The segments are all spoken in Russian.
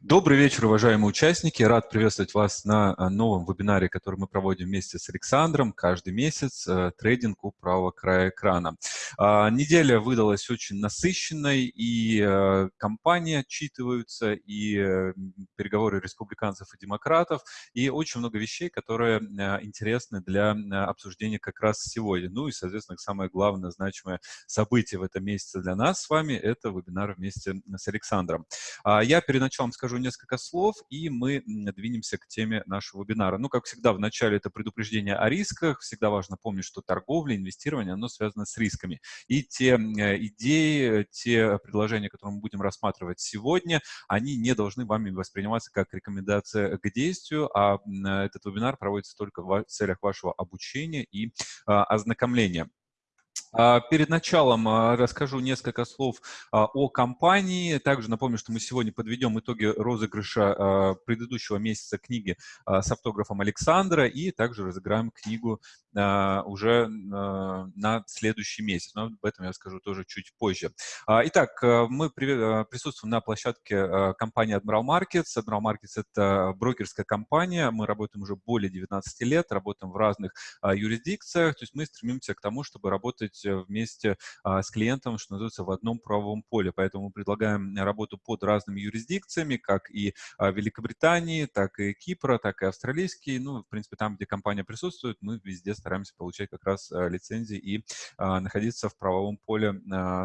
Добрый вечер, уважаемые участники. Рад приветствовать вас на а, новом вебинаре, который мы проводим вместе с Александром каждый месяц. Э, трейдинг у правого края экрана. А, неделя выдалась очень насыщенной, и э, компании отчитываются, и э, переговоры республиканцев и демократов, и очень много вещей, которые интересны для обсуждения как раз сегодня. Ну и, соответственно, самое главное, значимое событие в этом месяце для нас с вами – это вебинар вместе с Александром. А, я перед началом скажу несколько слов, и мы двинемся к теме нашего вебинара. Ну, как всегда, в начале это предупреждение о рисках. Всегда важно помнить, что торговля, инвестирование, оно связано с рисками. И те идеи, те предложения, которые мы будем рассматривать сегодня, они не должны вами восприниматься как рекомендация к действию, а этот вебинар проводится только в целях вашего обучения и а, ознакомления. А, перед началом а, расскажу несколько слов а, о компании. Также напомню, что мы сегодня подведем итоги розыгрыша предыдущего месяца книги с автографом Александра и также разыграем книгу уже на следующий месяц. Но об этом я скажу тоже чуть позже. Итак, мы присутствуем на площадке компании Admiral Markets. Admiral Markets — это брокерская компания. Мы работаем уже более 19 лет, работаем в разных юрисдикциях. То есть мы стремимся к тому, чтобы работать Э, вместе а, с клиентом, что называется, в одном правовом поле. Поэтому мы предлагаем работу под разными юрисдикциями, как и а, Великобритании, так и Кипра, так и австралийские. Ну, в принципе, там, где компания присутствует, мы везде стараемся получать как раз а, лицензии и находиться в правовом поле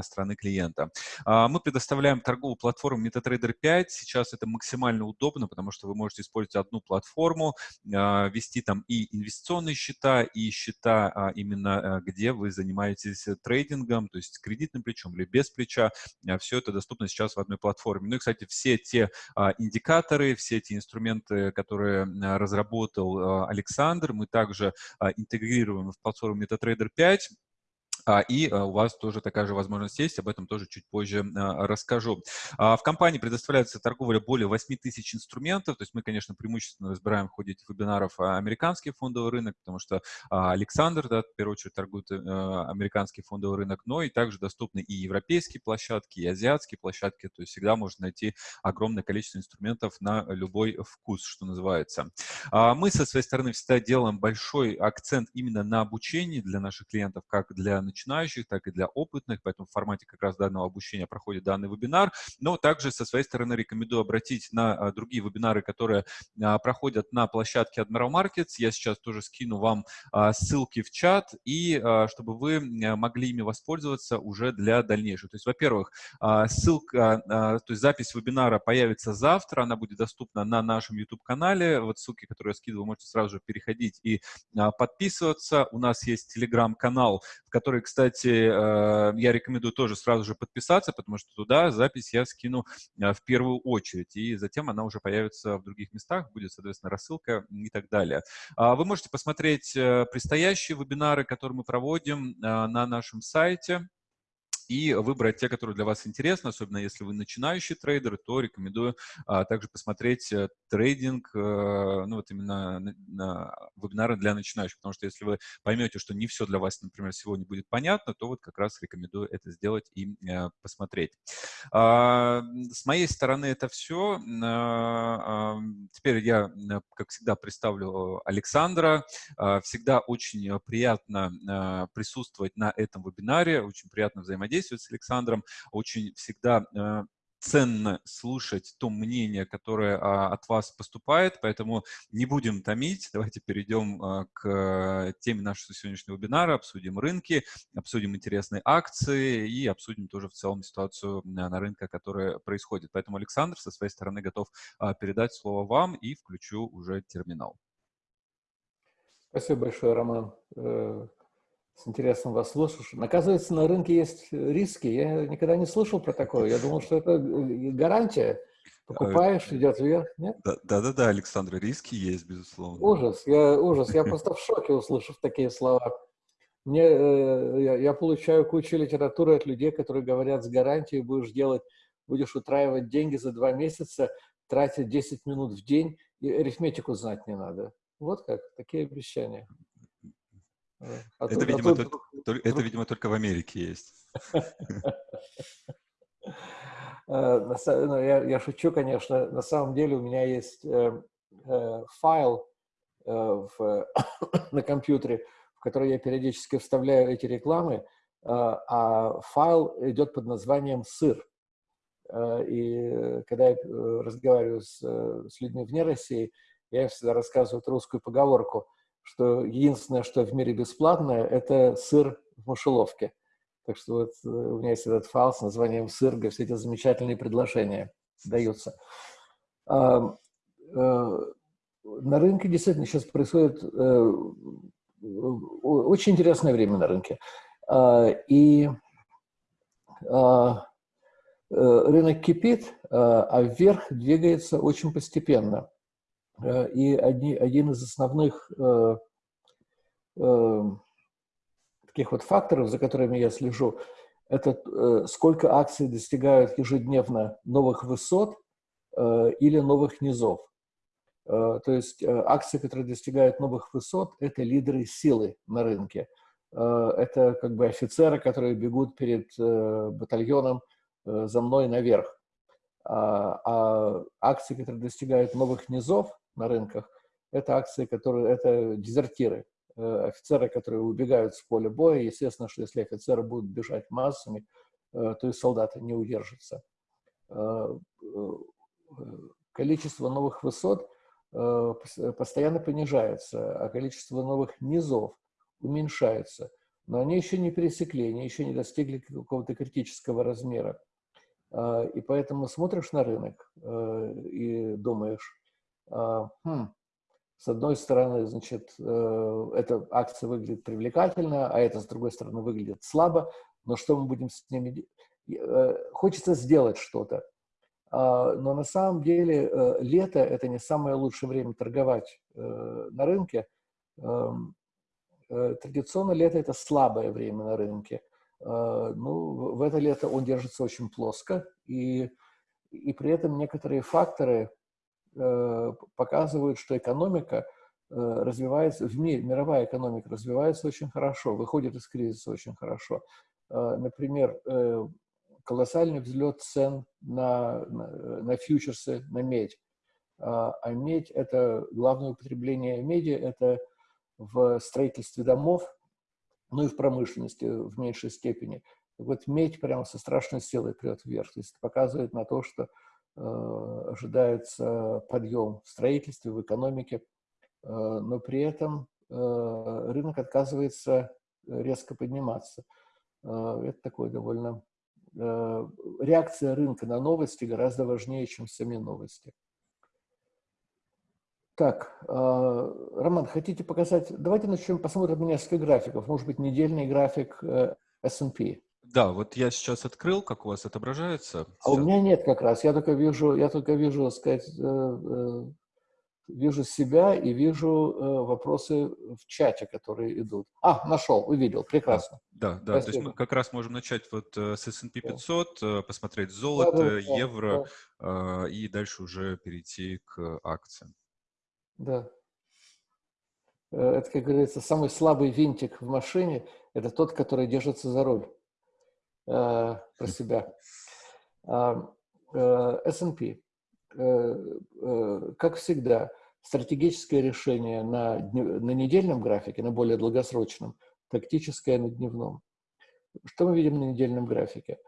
страны клиента. Мы предоставляем торговую платформу MetaTrader 5. Сейчас это максимально удобно, потому что вы можете использовать одну платформу, вести там и инвестиционные счета, и счета именно, где вы занимаетесь занимаетесь э, трейдингом, то есть кредитным плечом или без плеча, а, все это доступно сейчас в одной платформе. Ну и, кстати, все те а, индикаторы, все эти инструменты, которые а, разработал Александр, мы также интегрируем в платформу MetaTrader 5, а, и а, у вас тоже такая же возможность есть, об этом тоже чуть позже а, расскажу. В компании предоставляется торговля более 8 тысяч инструментов, то есть мы, конечно, преимущественно разбираем в ходе этих вебинаров американский фондовый рынок, потому что Александр, да, в первую очередь, торгует американский фондовый рынок, но и также доступны и европейские площадки, и азиатские площадки, то есть всегда можно найти огромное количество инструментов на любой вкус, что называется. Мы со своей стороны всегда делаем большой акцент именно на обучении для наших клиентов, как для так и для опытных, поэтому в формате как раз данного обучения проходит данный вебинар. Но также со своей стороны рекомендую обратить на а, другие вебинары, которые а, проходят на площадке Admiral Markets. Я сейчас тоже скину вам а, ссылки в чат, и чтобы вы могли ими воспользоваться уже для дальнейшего. То есть, во-первых, ссылка, то есть запись вебинара появится завтра, она будет доступна на нашем YouTube-канале. Вот ссылки, которые я скидываю, можете сразу же переходить и подписываться. У нас есть телеграм-канал, в который, кстати, э, я рекомендую тоже сразу же подписаться, потому что туда запись я скину э, в первую очередь, и затем она уже появится в других местах, будет, соответственно, рассылка и так далее. А вы можете посмотреть э, предстоящие вебинары, которые мы проводим на нашем сайте и выбрать те, которые для вас интересны, особенно если вы начинающий трейдер, то рекомендую а, также посмотреть э, трейдинг, а, ну вот именно на, на вебинары для начинающих, потому что если вы поймете, что не все для вас, например, сегодня будет понятно, то вот как раз рекомендую это сделать и а, посмотреть. А, с моей стороны это все. А, а, теперь я, как всегда, представлю Александра. А, всегда очень приятно а, присутствовать на этом вебинаре, очень приятно взаимодействовать взаимодействовать с Александром. Очень всегда э, ценно слушать то мнение, которое а, от вас поступает, поэтому не будем томить. Давайте перейдем а, к теме нашего сегодняшнего вебинара, обсудим рынки, обсудим интересные акции и обсудим тоже в целом ситуацию на, рынке, которая происходит. Поэтому Александр со своей стороны готов а, передать слово вам и включу уже терминал. Спасибо большое, Роман. Э, с интересом вас слушаю. Оказывается, на рынке есть риски. Я никогда не слышал про такое. Я думал, что это гарантия. Покупаешь, э, идет вверх, нет? Да-да-да, Александр, риски есть, безусловно. Ужас, я, ужас. Я просто в шоке, услышав такие слова. Мне, э, я, я получаю кучу литературы от людей, которые говорят, с гарантией будешь делать, будешь утраивать деньги за два месяца, тратить 10 минут в день, и арифметику знать не надо. Вот как, такие обещания. А это, тут, видимо, а тут, только, это, видимо, только в Америке есть. Ну, я, я шучу, конечно. На самом деле у меня есть файл в, на компьютере, в который я периодически вставляю эти рекламы, а файл идет под названием «Сыр». И когда я разговариваю с, с людьми вне России, я всегда рассказываю русскую поговорку, что единственное, что в мире бесплатное, это сыр в мышеловке. Так что вот э, у меня есть этот файл с названием «Сыр», где все эти замечательные предложения даются. А, на рынке действительно сейчас происходит а, очень интересное время на рынке. А, и а, рынок кипит, а, а вверх двигается очень постепенно. И одни, один из основных таких вот факторов, за которыми я слежу, это э, сколько акций достигают ежедневно новых высот э, или новых низов. Э, то есть э, акции, которые достигают новых высот, это лидеры силы на рынке. Э, это как бы офицеры, которые бегут перед э, батальоном э, за мной наверх. А, а акции, которые достигают новых низов на рынках, это акции, которые, это дезертиры. Э, офицеры, которые убегают с поля боя. Естественно, что если офицеры будут бежать массами, э, то и солдаты не удержатся. Э, количество новых высот постоянно понижается, а количество новых низов уменьшается. Но они еще не пересекли, они еще не достигли какого-то критического размера. И поэтому смотришь на рынок и думаешь, хм, с одной стороны, значит, э, эта акция выглядит привлекательно, а эта, с другой стороны, выглядит слабо, но что мы будем с ними делать? Э, хочется сделать что-то. А, но на самом деле э, лето – это не самое лучшее время торговать на рынке. Эм, традиционно лето – это слабое время на рынке. Ну, в это лето он держится очень плоско, и, и при этом некоторые факторы – показывают, что экономика э, развивается, в мире, мировая экономика развивается очень хорошо, выходит из кризиса очень хорошо. Э, например, колоссальный взлет цен на, на, на фьючерсы, на медь. А медь – это главное употребление меди, это в строительстве домов, ну и в промышленности в меньшей степени. вот медь прямо со страшной силой прет вверх. То есть показывает на то, что Э, ожидается подъем в строительстве, в экономике, э, но при этом э, рынок отказывается резко подниматься. Это такой довольно... Реакция рынка на новости гораздо важнее, чем сами новости. Так, Роман, хотите показать? Давайте начнем, посмотрим несколько графиков. Может быть, недельный график S&P. Да, вот я сейчас открыл, как у вас отображается. А у меня нет как раз. Я только вижу, я только вижу, сказать, э, э, вижу себя и вижу э, вопросы в чате, которые идут. А, нашел, увидел, прекрасно. Да, да, Спасибо. то есть мы как раз можем начать вот с S&P 500, да. посмотреть золото, да, да, евро да. и дальше уже перейти к акциям. Да. Это, как говорится, самый слабый винтик в машине – это тот, который держится за руль. Э, про себя. Э, S&P. Э, как всегда, стратегическое решение на, на недельном графике, на более долгосрочном, тактическое на дневном. Что мы видим на недельном графике?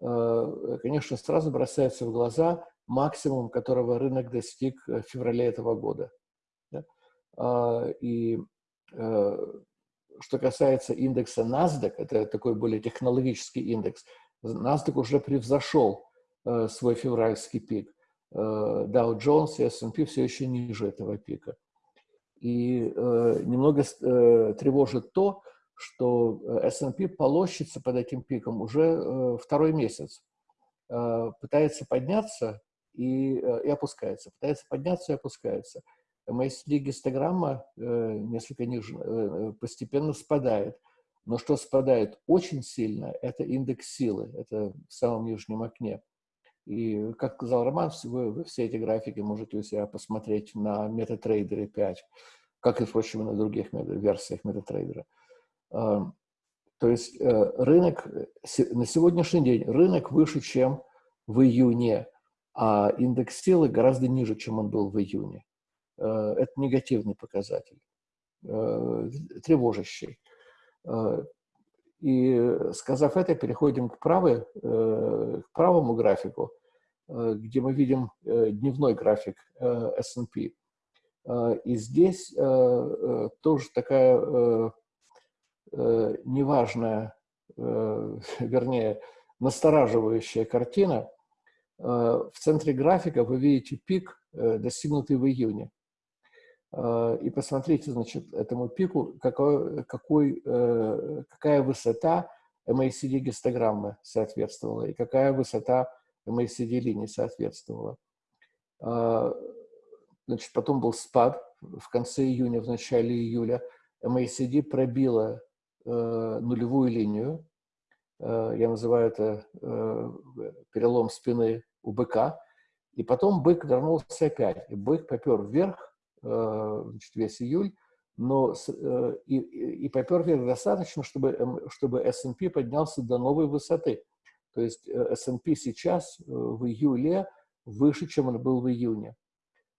Конечно, сразу бросается в глаза максимум, которого рынок достиг в феврале этого года. А, и что касается индекса NASDAQ, это такой более технологический индекс, NASDAQ уже превзошел э, свой февральский пик. Э, Dow Jones и S&P все еще ниже этого пика. И э, немного э, тревожит то, что S&P полощется под этим пиком уже э, второй месяц. Э, пытается подняться и, э, и опускается, пытается подняться и опускается. MSD гистограмма э, несколько ниже, э, постепенно спадает. Но что спадает очень сильно, это индекс силы, это в самом нижнем окне. И, как сказал Роман, вы, вы все эти графики можете у себя посмотреть на MetaTrader 5, как и, впрочем, на других версиях MetaTrader. То есть э, рынок, на сегодняшний день рынок выше, чем в июне, а индекс силы гораздо ниже, чем он был в июне. Это негативный показатель, тревожащий. И сказав это, переходим к, правой, к правому графику, где мы видим дневной график S&P. И здесь тоже такая неважная, вернее, настораживающая картина. В центре графика вы видите пик, достигнутый в июне. И посмотрите, значит, этому пику, какой, какой, какая высота MACD гистограммы соответствовала и какая высота MACD линии соответствовала. Значит, потом был спад в конце июня, в начале июля. MACD пробила э, нулевую линию. Э, я называю это э, перелом спины у быка. И потом бык вернулся опять. И бык попер вверх э, значит, весь июль, но э, и, и попер вверх достаточно, чтобы, чтобы S&P поднялся до новой высоты. То есть э, S&P сейчас э, в июле выше, чем он был в июне.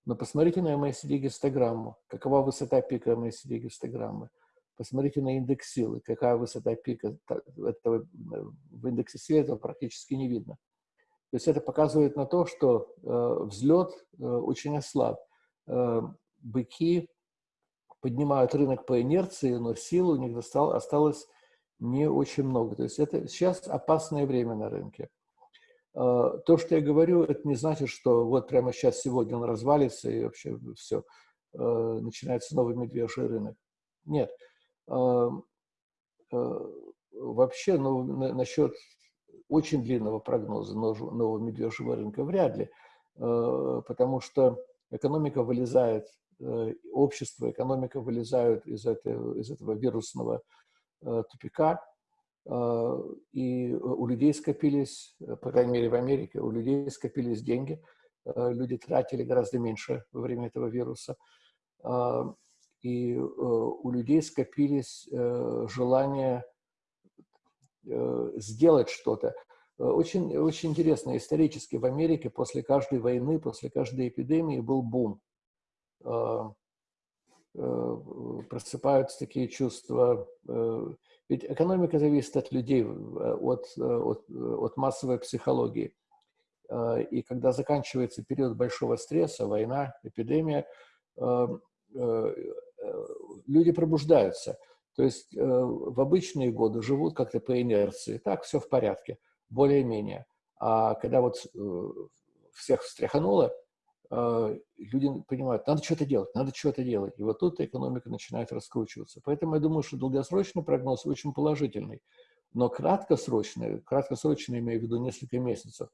Но посмотрите на MACD-гистограмму. Какова высота пика MACD-гистограммы? Посмотрите на индекс силы. Какая высота пика этого, в индексе силы этого практически не видно. То есть это показывает на то, что э, взлет э, очень ослаб. Э, быки поднимают рынок по инерции, но силы у них осталось не очень много. То есть это сейчас опасное время на рынке. А, то, что я говорю, это не значит, что вот прямо сейчас, сегодня он развалится и вообще все, а, начинается новый медвежий рынок. Нет. А, вообще, ну, насчет очень длинного прогноза нового медвежьего рынка вряд ли, потому что экономика вылезает, э, общество, экономика вылезают из этого, из этого вирусного э, тупика, а, и у людей скопились, по крайней мере в Америке, у людей скопились деньги, люди тратили гораздо меньше во время этого вируса, и э, у людей скопились э, желания э, сделать что-то. Очень, очень интересно, исторически в Америке после каждой войны, после каждой эпидемии был бум. Просыпаются такие чувства ведь экономика зависит от людей, э, от, э, от, от массовой психологии. Э, и когда заканчивается период большого стресса, война, эпидемия, люди пробуждаются. То есть в обычные годы живут как-то по инерции. Так, все в порядке, более-менее. А когда вот всех встряхануло, люди понимают, надо что-то делать, надо что-то делать. И вот тут экономика начинает раскручиваться. Поэтому я думаю, что долгосрочный прогноз очень положительный. Но краткосрочный, краткосрочный, имею в виду несколько месяцев,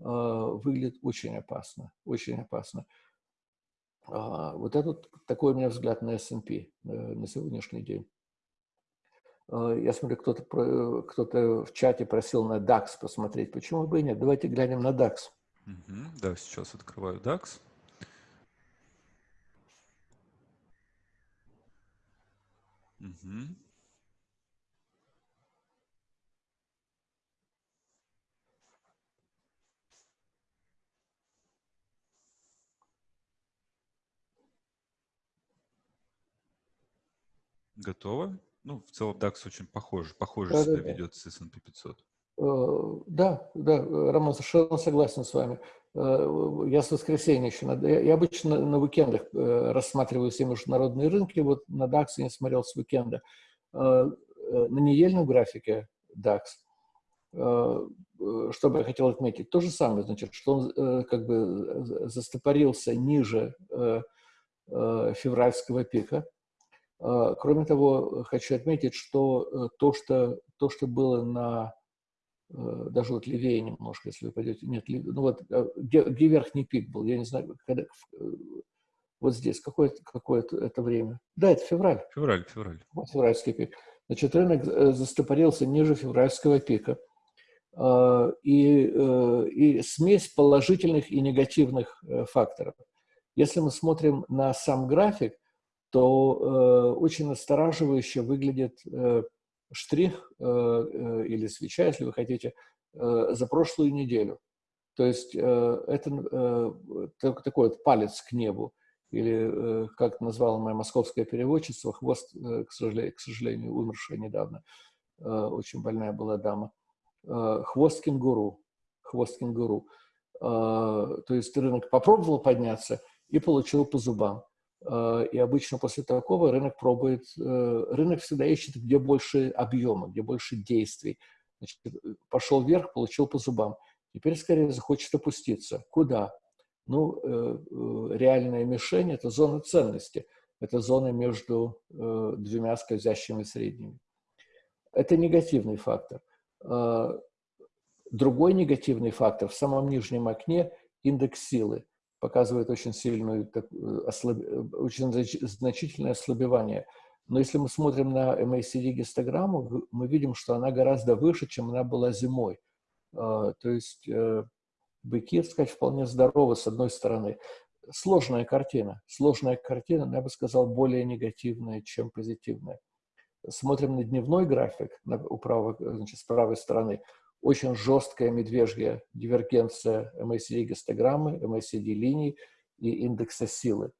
а, выглядит очень опасно, очень опасно. А, вот этот такой у меня взгляд на S&P э, на сегодняшний день. Я смотрю, кто-то кто, -то, в чате просил на DAX посмотреть. Почему бы и нет? Давайте глянем на DAX. Угу, да, сейчас открываю DAX. Угу. Готово? Ну, в целом DAX очень похож, похоже да, себя да, ведет с S&P 500. Э, да, да, Роман, совершенно согласен с вами. Э, я с воскресенья еще, я обычно на уикендах э, рассматриваю все международные рынки, вот на DAX я не смотрел с уикенда. На недельном графике DAX, что бы я хотел отметить, то же самое, значит, что он как бы застопорился ниже февральского пика. Кроме того, хочу отметить, что то, что, то, что было на Э, даже вот левее немножко, если вы пойдете, нет, ну вот, э, где, где верхний пик был, я не знаю, когда, э, вот здесь, какое, какое это, это время? Да, это февраль. Февраль, февраль. Вот февральский пик. Значит, рынок застопорился ниже февральского пика. И, и смесь положительных и негативных факторов. Если мы смотрим на сам график, то очень настораживающе выглядит штрих э, э, или свеча, если вы хотите, э, за прошлую неделю. То есть это такой вот палец к небу, или, как назвала моя московская переводчица, хвост, к, сожалению, к сожалению, умершая недавно, очень больная была дама, хвост кенгуру, хвост кенгуру. То есть рынок попробовал подняться и получил по зубам. Э, и обычно после такого рынок пробует, э, рынок всегда ищет, где больше объема, где больше действий. Значит, пошел вверх, получил по зубам. Теперь скорее захочет опуститься. Куда? Ну, э, реальная мишень – это зона ценности. Это зона между двумя скользящими средними. Это негативный фактор. Другой негативный фактор в самом нижнем окне – индекс силы показывает очень сильную, так, э, ослаб... Э, очень значительное ослабевание. Но если мы смотрим на MACD гистограмму, мы видим, что она гораздо выше, чем она была зимой. А, то есть э, быки, так сказать, вполне здоровы с одной стороны. Сложная картина. Сложная картина, я бы сказал, более негативная, чем позитивная. Смотрим на дневной график на, у правой, значит, с правой стороны очень жесткая медвежья дивергенция MACD-гистограммы, MACD-линий и индекса силы.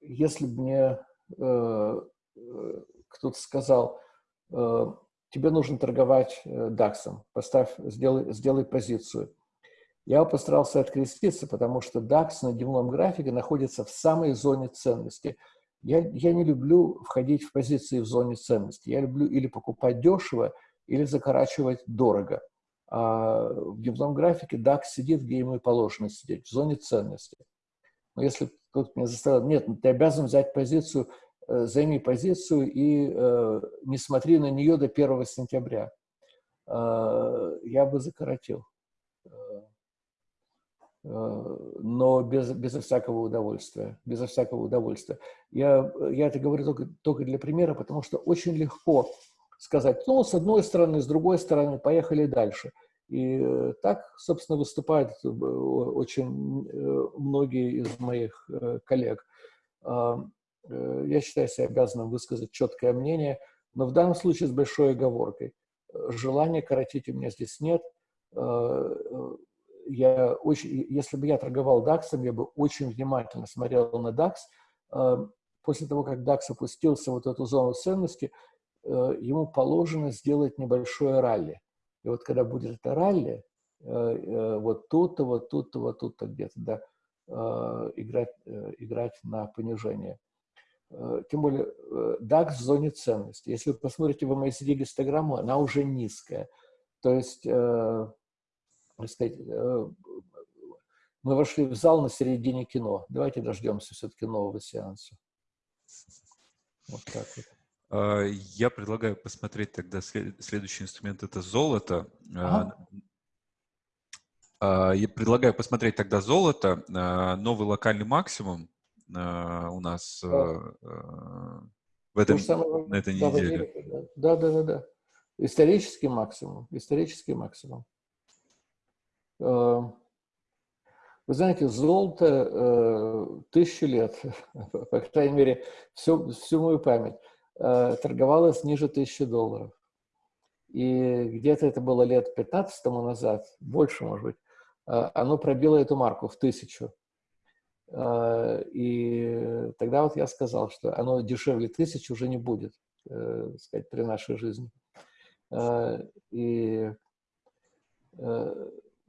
Если бы мне э, кто-то сказал, э, тебе нужно торговать DAX, э, поставь, сделай, сделай позицию. Я постарался откреститься, потому что DAX на дневном графике находится в самой зоне ценности. Я, я не люблю входить в позиции в зоне ценности. Я люблю или покупать дешево, или закорачивать дорого. А в дневном графике DAX сидит, где ему и положено сидеть, в зоне ценности. Но если кто-то меня заставил, нет, ты обязан взять позицию, э, займи позицию и э, не смотри на нее до 1 сентября, э, я бы закоротил. Э, э, но без, безо всякого удовольствия. Безо всякого удовольствия. Я, я это говорю только, только для примера, потому что очень легко сказать, ну, с одной стороны, с другой стороны, поехали дальше. И э, так, собственно, выступают э, очень э, многие из моих коллег. А, я считаю себя обязанным высказать четкое мнение, но в данном случае с большой оговоркой. Желания коротить у меня здесь нет. Я очень, если бы я торговал DAX, я бы очень внимательно смотрел на DAX. После того, как DAX опустился вот эту зону ценности, ему положено сделать небольшое ралли. И вот когда будет это ралли, э, э, вот тут-то, вот тут-то, вот тут-то где-то, да, играть, играть на понижение. Тем более DAX в зоне ценности. Если вы посмотрите в MACD гистограмму, она уже низкая. То есть, так сказать, мы вошли в зал на середине кино. Давайте дождемся все-таки нового сеанса. Вот так вот. А, я предлагаю посмотреть тогда следующий инструмент, это золото. А, ага. А, я предлагаю посмотреть тогда золото, новый локальный максимум у нас да. в этом, самое, на этой неделе. Да, да, да, да. Исторический максимум, исторический максимум. Вы знаете, золото э, тысячу лет, по крайней мере, всю, всю мою память. Э, торговалась ниже 1000 долларов. И где-то это было лет 15 тому назад, больше, может быть, э, оно пробило эту марку в тысячу. Э, и тогда вот я сказал, что оно дешевле тысячи уже не будет, так сказать, при нашей жизни. И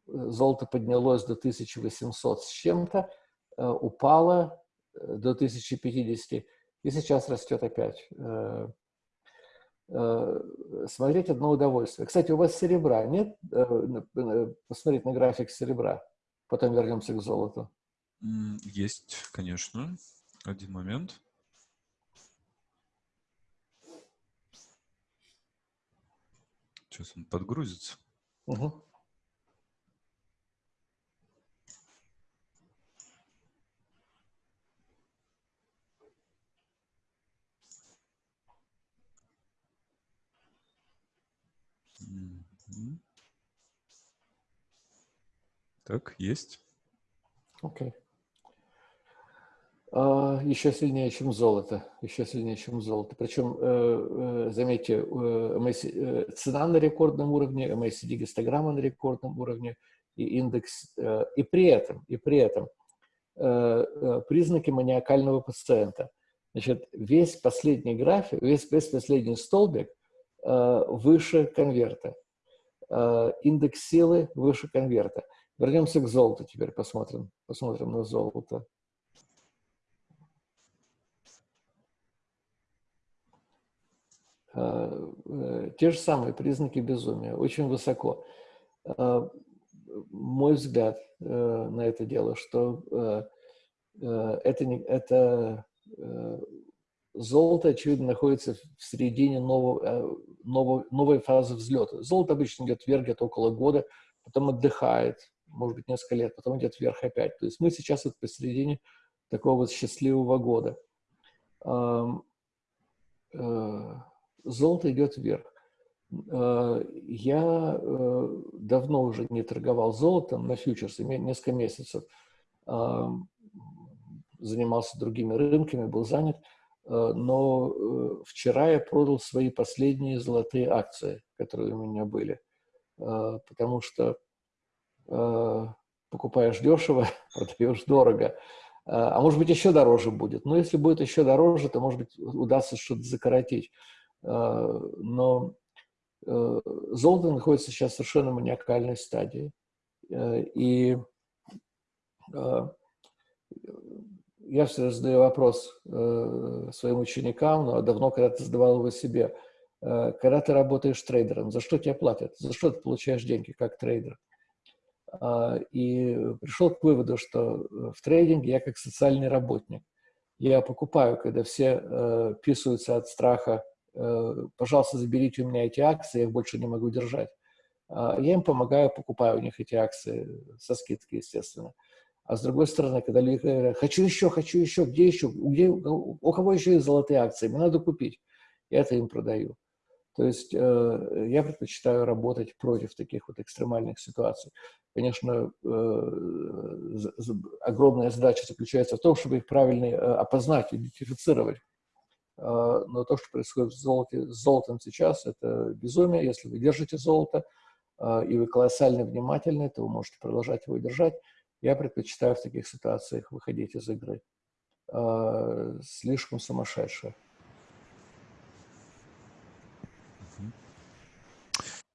золото поднялось до 1800 с чем-то, упало до 1050 и сейчас растет опять. Э, э, смотреть одно удовольствие. Кстати, у вас серебра нет? Э, посмотреть на график серебра. Потом вернемся к золоту. Есть, конечно. Один момент. Сейчас он подгрузится. Угу. Так, есть. Окей. Okay. Uh, еще сильнее, чем золото. Еще сильнее, чем золото. Причем, uh, uh, заметьте, цена на рекордном уровне, MACD гистограмма на рекордном уровне, и индекс, и при этом, и при этом признаки маниакального пациента. Значит, весь последний график, весь, весь последний столбик выше конверта. Индекс силы выше конверта. Вернемся к золоту теперь, посмотрим, посмотрим на золото. Э, э, те же самые признаки безумия, очень высоко. Э, мой взгляд на это дело, что это, не, это золото, очевидно, находится в середине нового, новой, новой фазы взлета. Золото обычно идет вверх где-то около года, потом отдыхает, может быть, несколько лет, потом идет вверх опять. То есть мы сейчас вот посередине такого вот счастливого года золото идет вверх. Э, я э, давно уже не торговал золотом на фьючерсы, несколько месяцев. Э, занимался другими рынками, был занят. Но вчера я продал свои последние золотые акции, которые у меня были. Потому что покупаешь дешево, продаешь дорого. А может быть, еще дороже будет. Но если будет еще дороже, то, может быть, удастся что-то закоротить. Э, но э, золото находится сейчас в совершенно маниакальной стадии. Э, и я всегда задаю вопрос своим ученикам, но давно когда-то задавал его себе. Когда ты работаешь трейдером, за что тебе платят? За что ты получаешь деньги как трейдер? И пришел к выводу, что в трейдинге я как социальный работник. Я покупаю, когда все писаются от страха Э, пожалуйста, заберите у меня эти акции, я их больше не могу держать. А, я им помогаю, покупаю у них эти акции со скидкой, естественно. А с другой стороны, когда люди говорят, хочу еще, хочу еще, где еще, где, у кого еще есть золотые акции, мне надо купить. Я это им продаю. То есть э, я предпочитаю работать против таких вот экстремальных ситуаций. Конечно, э, огромная задача заключается в том, чтобы их правильно э, опознать, идентифицировать. А, но то, что происходит с, золоте, с золотом сейчас, это безумие. Если вы держите золото, а, и вы колоссально внимательны, то вы можете продолжать его держать. Я предпочитаю в таких ситуациях выходить из игры. А, слишком сумасшедшее.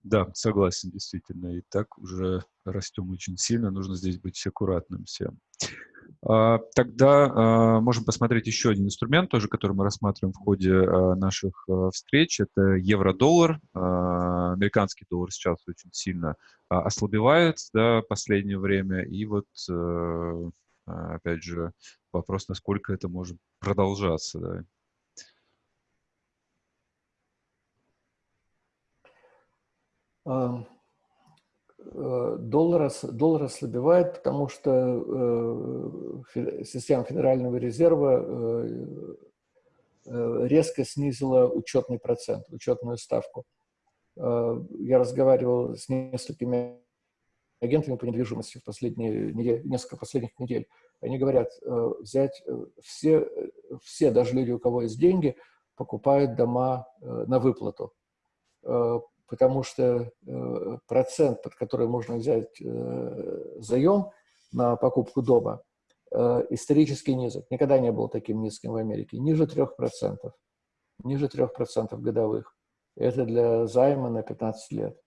Да, согласен, действительно. И так уже растем очень сильно, нужно здесь быть аккуратным всем. А, тогда а, можем посмотреть еще один инструмент, тоже, который мы рассматриваем в ходе а, наших встреч. Это евро-доллар. Американский доллар сейчас очень сильно ослабевает да, последнее время. И вот, э, опять же, вопрос, насколько это может продолжаться. Да. Um доллар, доллар ослабевает, потому что э, система Федерального резерва э, резко снизила учетный процент, учетную ставку. Я разговаривал с несколькими агентами по недвижимости в последние недели, несколько последних недель. Они говорят, взять все, все, даже люди, у кого есть деньги, покупают дома на выплату потому что э, процент, под который можно взять э, заем на покупку дома, э, исторически низок. Никогда не был таким низким в Америке. Ниже 3%. Ниже 3% годовых. Это для займа на 15 лет.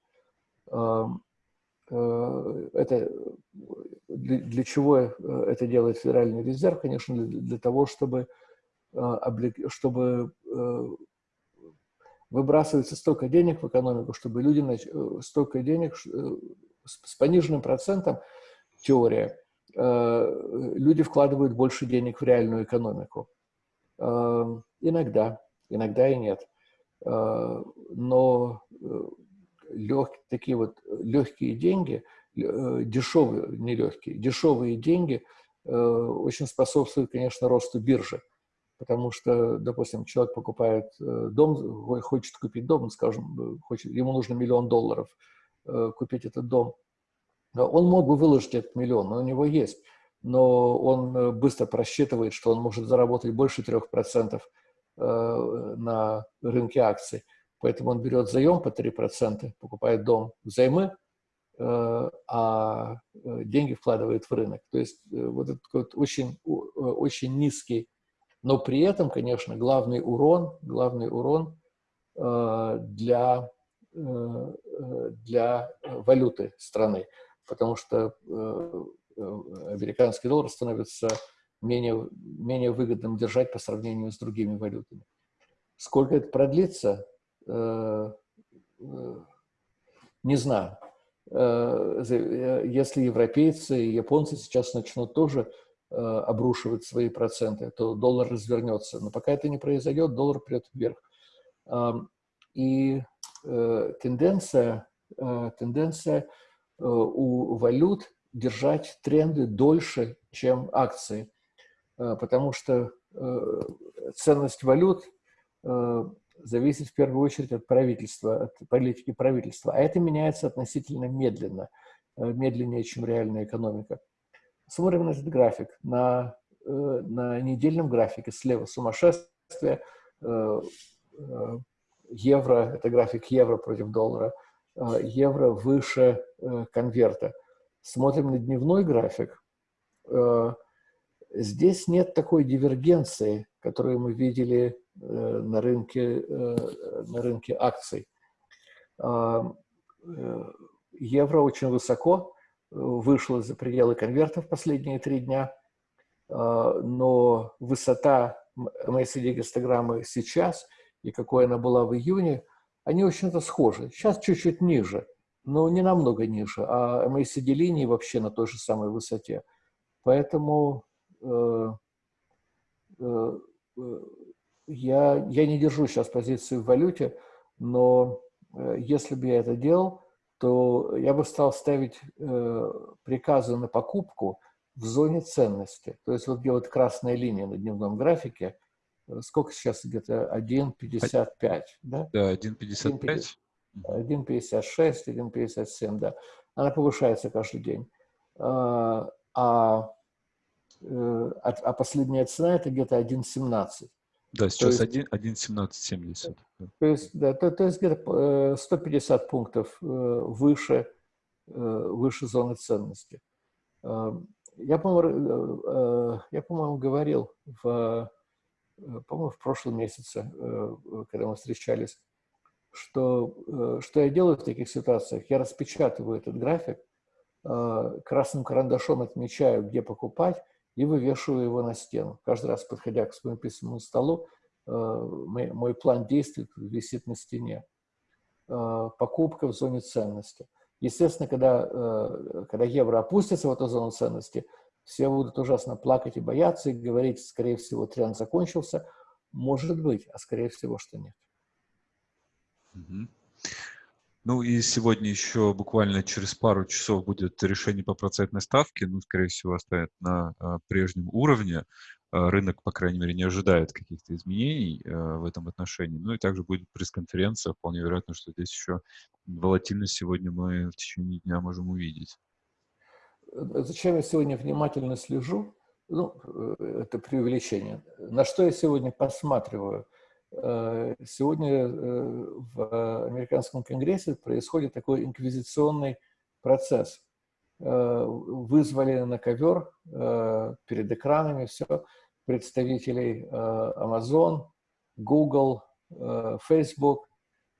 Это для, чего это делает Федеральный резерв? Конечно, для, того, чтобы, чтобы выбрасывается столько денег в экономику, чтобы люди, э, столько денег э, с пониженным процентом, теория, э, люди вкладывают больше денег в реальную экономику. Иногда, иногда и нет. Но лег, такие вот легкие деньги, дешевые, не легкие, дешевые деньги очень способствуют, конечно, росту биржи потому что, допустим, человек покупает э, дом, хочет купить дом, скажем, хочет, ему нужно миллион долларов э, купить этот дом. Он мог бы выложить этот миллион, он у него есть, но он э, быстро просчитывает, что он может заработать больше 3% на рынке акций. Поэтому он берет заем по 3%, покупает дом взаймы, а деньги вкладывает в рынок. То есть вот этот вот очень, очень низкий, но при этом, конечно, главный урон, главный урон для, для валюты страны, потому что американский доллар становится менее, менее выгодным держать по сравнению с другими валютами. Сколько это продлится, э, э, не знаю. Э, если европейцы и японцы сейчас начнут тоже обрушивать свои проценты, то доллар развернется. Но пока это не произойдет, доллар придет вверх. И тенденция, тенденция у валют держать тренды дольше, чем акции. Э, потому что э, ценность валют э, зависит в первую очередь от правительства, от политики правительства. А это меняется относительно медленно, медленнее, чем реальная экономика. Смотрим на этот график. На, на недельном графике слева сумасшествие, евро, это график евро против доллара, евро выше конверта. Смотрим на дневной график, Здесь нет такой дивергенции, которую мы видели э, на рынке, э, на рынке акций. Э, евро очень высоко, вышло за пределы конверта в последние три дня, но высота MACD-гистограммы сейчас и какой она была в июне, они очень-то схожи. Сейчас чуть-чуть ниже, но не намного ниже, а MACD-линии вообще на той же самой высоте. Поэтому Э, э, я, я не держу сейчас позицию в валюте, но э, если бы я это делал, то я бы стал ставить приказы на покупку в зоне ценности. То есть вот где вот красная линия на дневном графике, сколько сейчас где-то 1,55, да? Да, 1,55. 1,56, 1,57, да. Она повышается каждый день. А, а Э, а, а последняя цена это где-то 1,17. Да, сейчас 1,1770. То есть, да, то, то есть где-то 150 э, пунктов э, выше, выше зоны ценности. Я, по-моему, я, по-моему, говорил в, по-моему, в прошлом месяце, когда мы встречались, что, что я делаю в таких ситуациях. Я распечатываю этот график, красным карандашом отмечаю, где покупать, и вывешиваю его на стену. Каждый раз, подходя к своему письменному столу, э, мой, план действий висит на стене. Э, покупка в зоне ценности. Естественно, когда, э, когда евро опустится в эту зону ценности, все будут ужасно плакать и бояться, и говорить, скорее всего, тренд закончился. Может быть, а скорее всего, что нет. Ну и сегодня еще буквально через пару часов будет решение по процентной ставке. Ну, скорее всего, оставят на а, прежнем уровне. А, рынок, по крайней мере, не ожидает каких-то изменений а, в этом отношении. Ну и также будет пресс-конференция. Вполне вероятно, что здесь еще волатильность сегодня мы в течение дня можем увидеть. Зачем я сегодня внимательно слежу? Ну, э, это преувеличение. На что я сегодня посматриваю – Э, сегодня э, в американском конгрессе происходит такой инквизиционный процесс. Э, вызвали на ковер перед экранами все представителей Amazon, Google, Facebook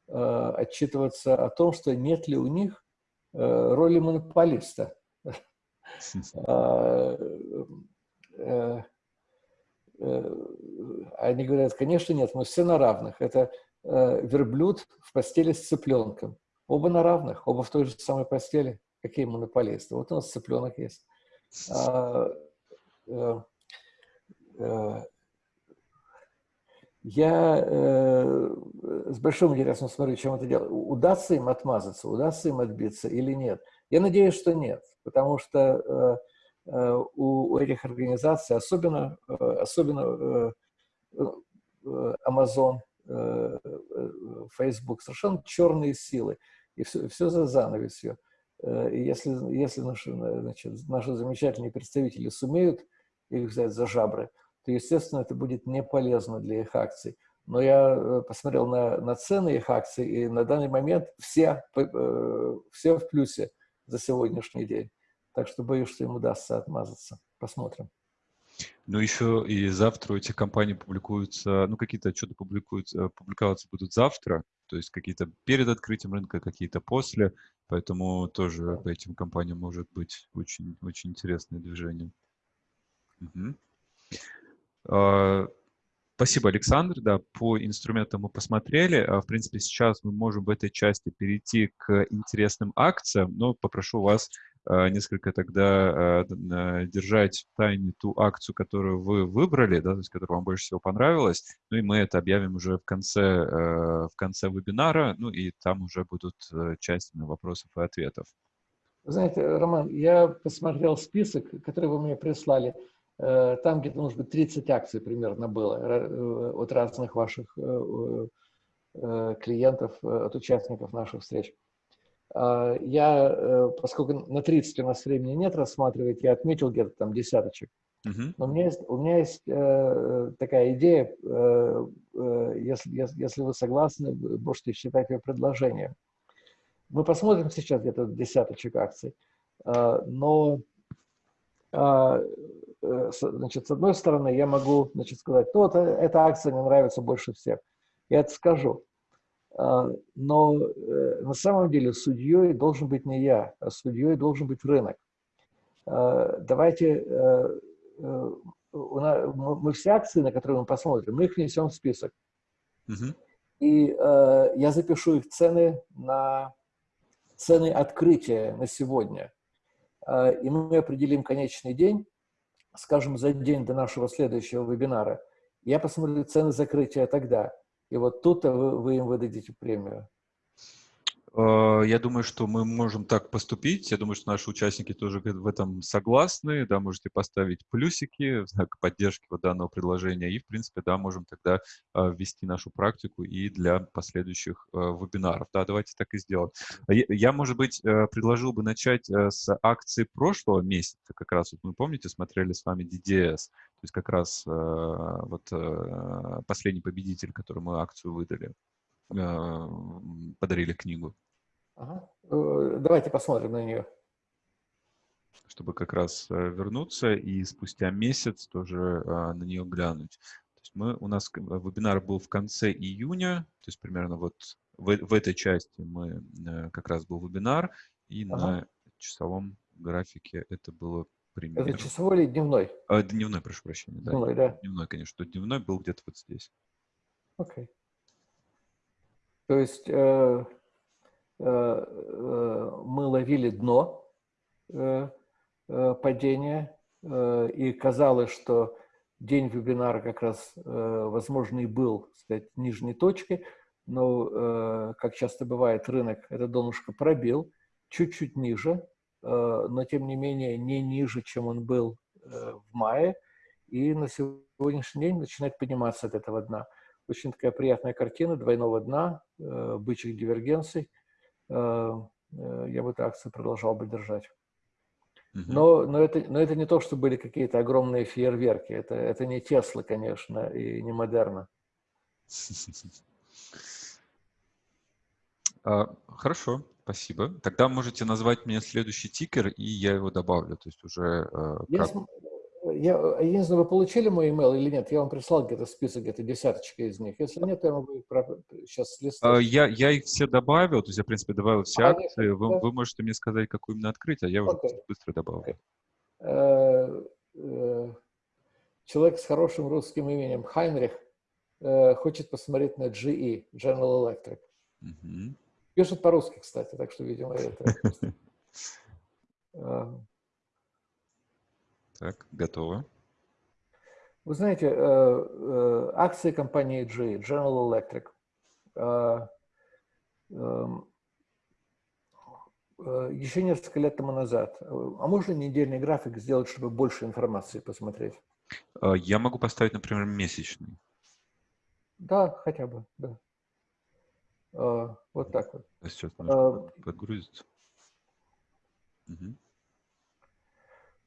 отчитываться о том, что нет ли у них роли монополиста. Э, они говорят, конечно, нет, мы все на равных. Это э, верблюд в постели с цыпленком. Оба на равных, оба в той же самой постели. Какие монополисты? Вот у нас цыпленок есть. А, э, я с большим интересом смотрю, чем это дело. Удастся им отмазаться, удастся им отбиться или нет? Я надеюсь, что нет, потому что Э, у этих организаций, особенно, э, особенно э, Amazon, Facebook, совершенно черные силы. И все, все за занавесью. И если, если наши, значит, наши замечательные представители сумеют их взять за жабры, то, естественно, это будет не полезно для их акций. Но я посмотрел на, на цены их акций, и на данный момент все, все в плюсе. за сегодняшний день. Так что боюсь, что им удастся отмазаться. Посмотрим. Ну, еще и завтра эти компании публикуются, ну, какие-то отчеты публикуются, публиковаться будут завтра, то есть какие-то перед открытием рынка, какие-то после, поэтому тоже по этим компаниям может быть очень, очень интересное движение. Угу. Спасибо, Александр. Да, по инструментам мы посмотрели. А, в принципе, сейчас мы можем в этой части перейти к интересным акциям, но попрошу вас несколько тогда а, держать в тайне ту акцию, которую вы выбрали, да, то есть которая вам больше всего понравилась. Ну и мы это объявим уже в конце, в конце вебинара, ну и там уже будут часть вопросов и ответов. Знаете, Роман, я посмотрел список, который вы мне прислали. Э, там где-то, может быть, 30 акций примерно было э, от разных ваших э, клиентов, от участников наших встреч. А, я, поскольку на 30 у нас времени нет рассматривать, я отметил где-то там десяточек. Uh-huh. Но у меня есть, у меня есть э, такая идея, э, э, если, если, если вы согласны, можете считать ее предложением. Мы посмотрим сейчас где-то десяточек акций, э, но э, Э, значит, с одной стороны, я могу значит, сказать, ну, вот э, эта акция мне нравится больше всех. Я это скажу. А, но э, на самом деле судьей должен быть не я, а судьей должен быть рынок. А, давайте, мы все акции, на которые мы посмотрим, мы их внесем в список. Угу. И я запишу их цены на цены открытия на сегодня. А, и мы определим конечный день, скажем, за день до нашего следующего вебинара, я посмотрю цены закрытия тогда. И вот тут вы, вы им выдадите премию. Э, я думаю, что мы можем так поступить. Я думаю, что наши участники тоже в этом согласны. Да, можете поставить плюсики в знак поддержки вот данного предложения. И, в принципе, да, можем тогда э, ввести нашу практику и для последующих э, вебинаров. Да, давайте так и сделаем. А я, может быть, предложил бы начать с акции прошлого месяца. Как раз, вот мы помните, смотрели с вами DDS. То есть как раз вот последний победитель, который мы акцию выдали подарили книгу. Ага. Э, давайте посмотрим на нее. Чтобы как раз э, вернуться и спустя месяц тоже на нее глянуть. То есть мы, у нас вебинар был в конце июня, то есть примерно вот в, в этой части мы э, как раз был вебинар, и ага. на часовом графике это было примерно... Это часовой или дневной? А, дневной, прошу прощения. Да. Дневной, да. Дневной, конечно. Дневной был где-то вот здесь. Окей. Okay. То есть э, Э, э, мы ловили дно э, падения, и казалось, что день вебинара как раз, возможно, и был, сказать, нижней точкой, но, как часто бывает, рынок это донышко пробил, чуть-чуть ниже, но, тем не менее, не ниже, чем он был в мае, и на сегодняшний день начинает подниматься от этого дна. Очень такая приятная картина двойного дна, бычьих дивергенций – Э, э, я бы эту акцию продолжал бы держать. Но, но, это, но это не то, что были какие-то огромные фейерверки. Это, это не Тесла, конечно, и не Модерна. А, хорошо, спасибо. Тогда можете назвать мне следующий тикер, и я его добавлю. То есть уже... Э, я, я, я не знаю, вы получили мой email или нет? Я вам прислал где-то список, где-то десяточка из них. Если нет, то я могу их сейчас листать. А, я, я их все добавил, то есть я, в принципе, добавил все а, акции. Нет, вы, да. вы можете мне сказать, какую именно открыть, а я уже okay. быстро добавил. Okay. Э, э, человек с хорошим русским именем, Хайнрих, э, хочет посмотреть на GE, General Electric. Угу. Пишет по-русски, кстати, так что, видимо, это... Так, готово. Вы знаете, э, э, акции компании G, General Electric, э, эм, еще несколько лет тому назад. А можно недельный график сделать, чтобы больше информации посмотреть? Я могу поставить, например, месячный. Да, хотя бы, да. Вот так вот. Сейчас подгрузится. Угу.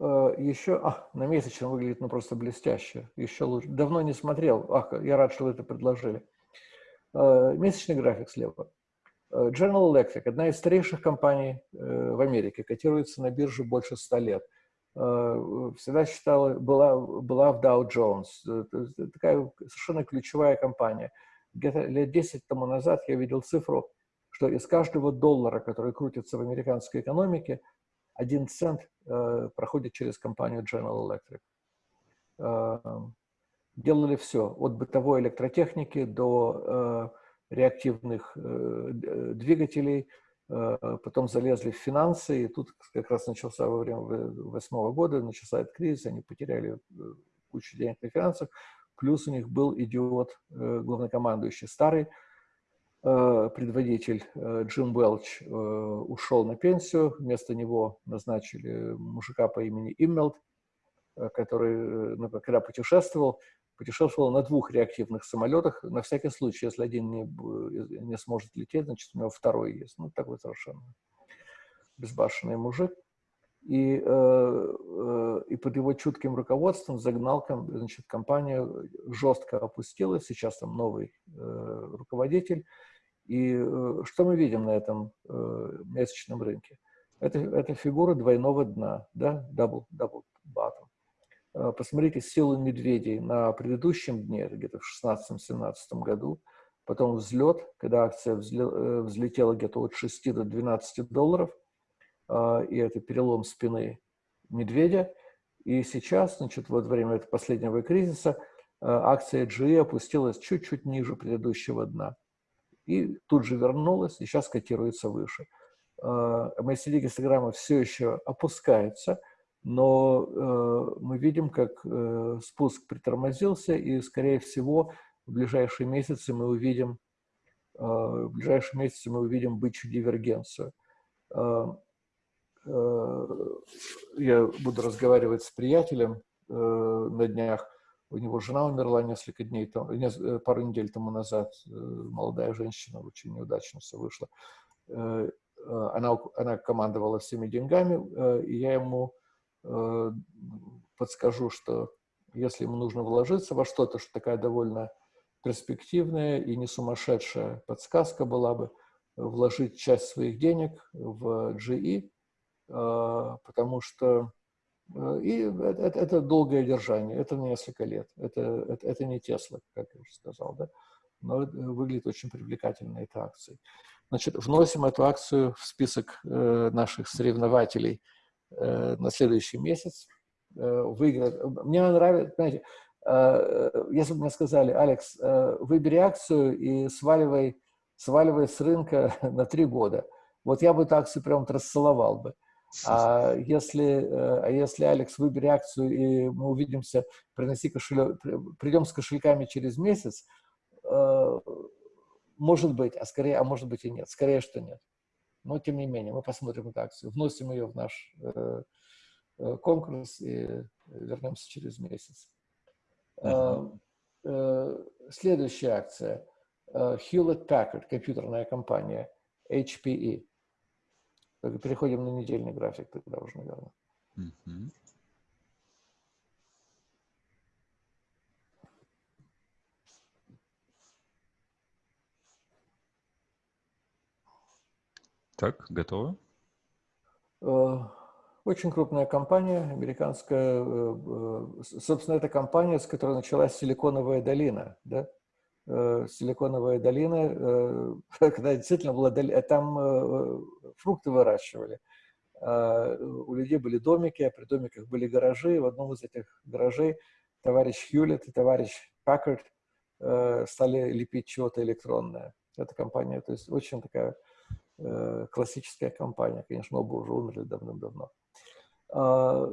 Э, еще, а, на месячном выглядит ну просто блестяще, еще лучше. Давно не смотрел, ах, я рад, что вы это предложили. Э, месячный график слева. General Electric, одна из старейших компаний в Америке, котируется на бирже больше 100 лет. Всегда считала, была, была в Dow Jones. Такая совершенно ключевая компания. Где-то лет 10 тому назад я видел цифру, что из каждого доллара, который крутится в американской экономике, один цент э, проходит через компанию General Electric. Э, делали все, от бытовой электротехники до э, реактивных двигателей, потом залезли в финансы, и тут как раз начался во время восьмого года, начался этот кризис, они потеряли кучу денег на финансах, плюс у них был идиот, главнокомандующий старый, предводитель э, Джим Уэлч э, ушел на пенсию, вместо него назначили мужика по имени Иммелт, который, когда путешествовал, путешествовал на двух реактивных самолетах, на всякий случай, если один не, не сможет лететь, значит, у него второй есть. Ну, такой совершенно безбашенный мужик. И, и под его чутким руководством загнал значит, компанию, жестко опустилась, сейчас там новый руководитель, и э, что мы видим на этом э, месячном рынке? Это, это фигура двойного дна, да, double, double bottom. Э, посмотрите силу медведей на предыдущем дне, где-то в 16-17 году, потом взлет, когда акция взлетела где-то от 6 до 12 долларов, и это перелом спины медведя. И сейчас, значит, вот во время этого последнего кризиса акция GE опустилась чуть-чуть ниже предыдущего дна и тут же вернулась, и сейчас котируется выше. MACD гистограмма все еще опускается, но э, мы видим, как э, спуск притормозился, и, скорее всего, в ближайшие месяцы мы увидим, э, в ближайшие месяцы мы увидим бычью дивергенцию. Я буду разговаривать с приятелем на днях, у него жена умерла несколько дней, э, пару недель тому назад. Э, молодая женщина, очень неудачно вышло. Э, она, она командовала всеми деньгами, и я ему подскажу, что если ему нужно вложиться во что-то, что такая довольно перспективная и не сумасшедшая подсказка была бы, вложить часть своих денег в GE, потому что Э, и это, это долгое держание, это несколько лет. Это, это, это не Тесла, как я уже сказал, да? но выглядит очень привлекательно эта акция. Значит, вносим эту акцию в список э, наших соревнователей э, на следующий месяц. Э, выиграть. Мне нравится, знаете, э, если бы мне сказали, Алекс, э, выбери акцию и сваливай, сваливай с рынка на три года. Вот я бы эту акцию прям расцеловал бы. А если, э, а если Алекс, выбери акцию, и мы увидимся, приноси кошелек, придем с кошельками через месяц, э, может быть, а скорее, а может быть и нет. Скорее, что нет. Но, тем не менее, мы посмотрим эту акцию, вносим ее в наш э, конкурс и вернемся через месяц. Uh -huh. Следующая акция. Hewlett Packard, компьютерная компания, HPE. Переходим на недельный график тогда уже, наверное. Так, готово? Э, очень крупная компания, американская. Э, э, собственно, это компания, с которой началась Силиконовая долина. Да? Э, Силиконовая долина, э, когда действительно была долина, там э, фрукты выращивали. А, у людей были домики, а при домиках были гаражи. В одном из этих гаражей товарищ Хьюлетт и товарищ Паккард стали лепить чего-то электронное. Эта компания, то есть очень такая классическая компания. Конечно, оба уже умерли давным-давно. А,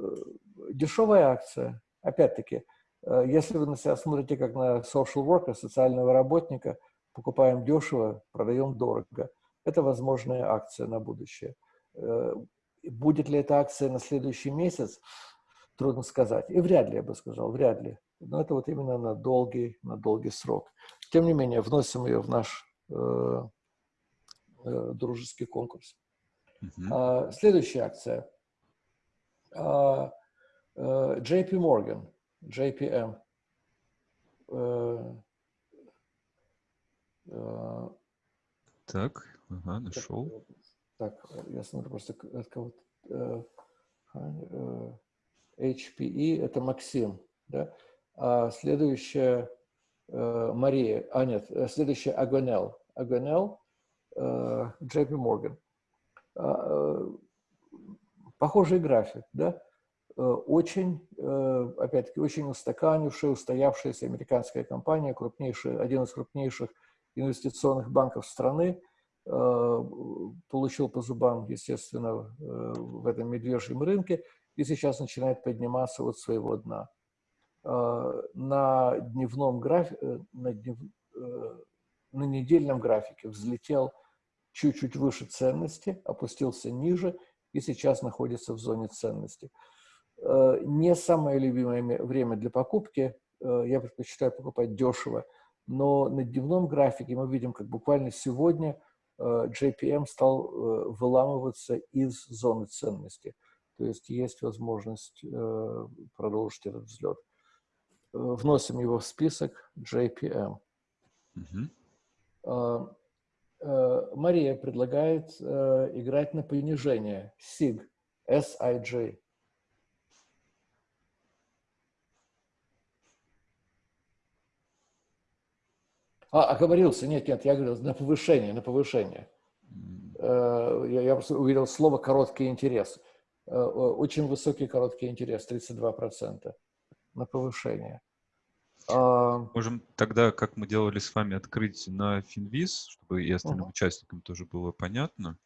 дешевая акция, опять-таки, Э, если вы на себя смотрите как на social worker, социального работника, покупаем дешево, продаем дорого. Это возможная акция на будущее. Э, будет ли эта акция на следующий месяц, трудно сказать. И вряд ли, я бы сказал, вряд ли. Но это вот именно на долгий, на долгий срок. Тем не менее, вносим ее в наш э, э, дружеский конкурс. Uh -huh. а, следующая акция. А, а, JP Morgan – JPM. Так, Ага, нашел. Так, я смотрю просто от кого-то. HPE – это Максим, да? А следующая Мария, а нет, следующая Агонел. Агонел, JP Morgan. Похожий график, да? Очень, опять-таки, очень устаканившая, устоявшаяся американская компания, крупнейшая, один из крупнейших инвестиционных банков страны, получил по зубам, естественно, в этом медвежьем рынке и сейчас начинает подниматься от своего дна. На дневном графике, на, днев, на недельном графике взлетел чуть-чуть выше ценности, опустился ниже и сейчас находится в зоне ценности. Не самое любимое время для покупки, я предпочитаю покупать дешево, но на дневном графике мы видим, как буквально сегодня – Э, JPM стал э, выламываться из зоны ценности. То есть есть возможность э, продолжить этот взлет. Вносим его в список JPM. Uh -huh. Мария предлагает играть на понижение SIG, SIG. А, оговорился, нет, нет, я говорил на повышение, на повышение. Э, я, я просто увидел слово «короткий интерес». Э, очень высокий короткий интерес, 32% на повышение. А, Можем тогда, как мы делали с вами, открыть на Финвиз, чтобы и остальным -huh. участникам тоже было понятно.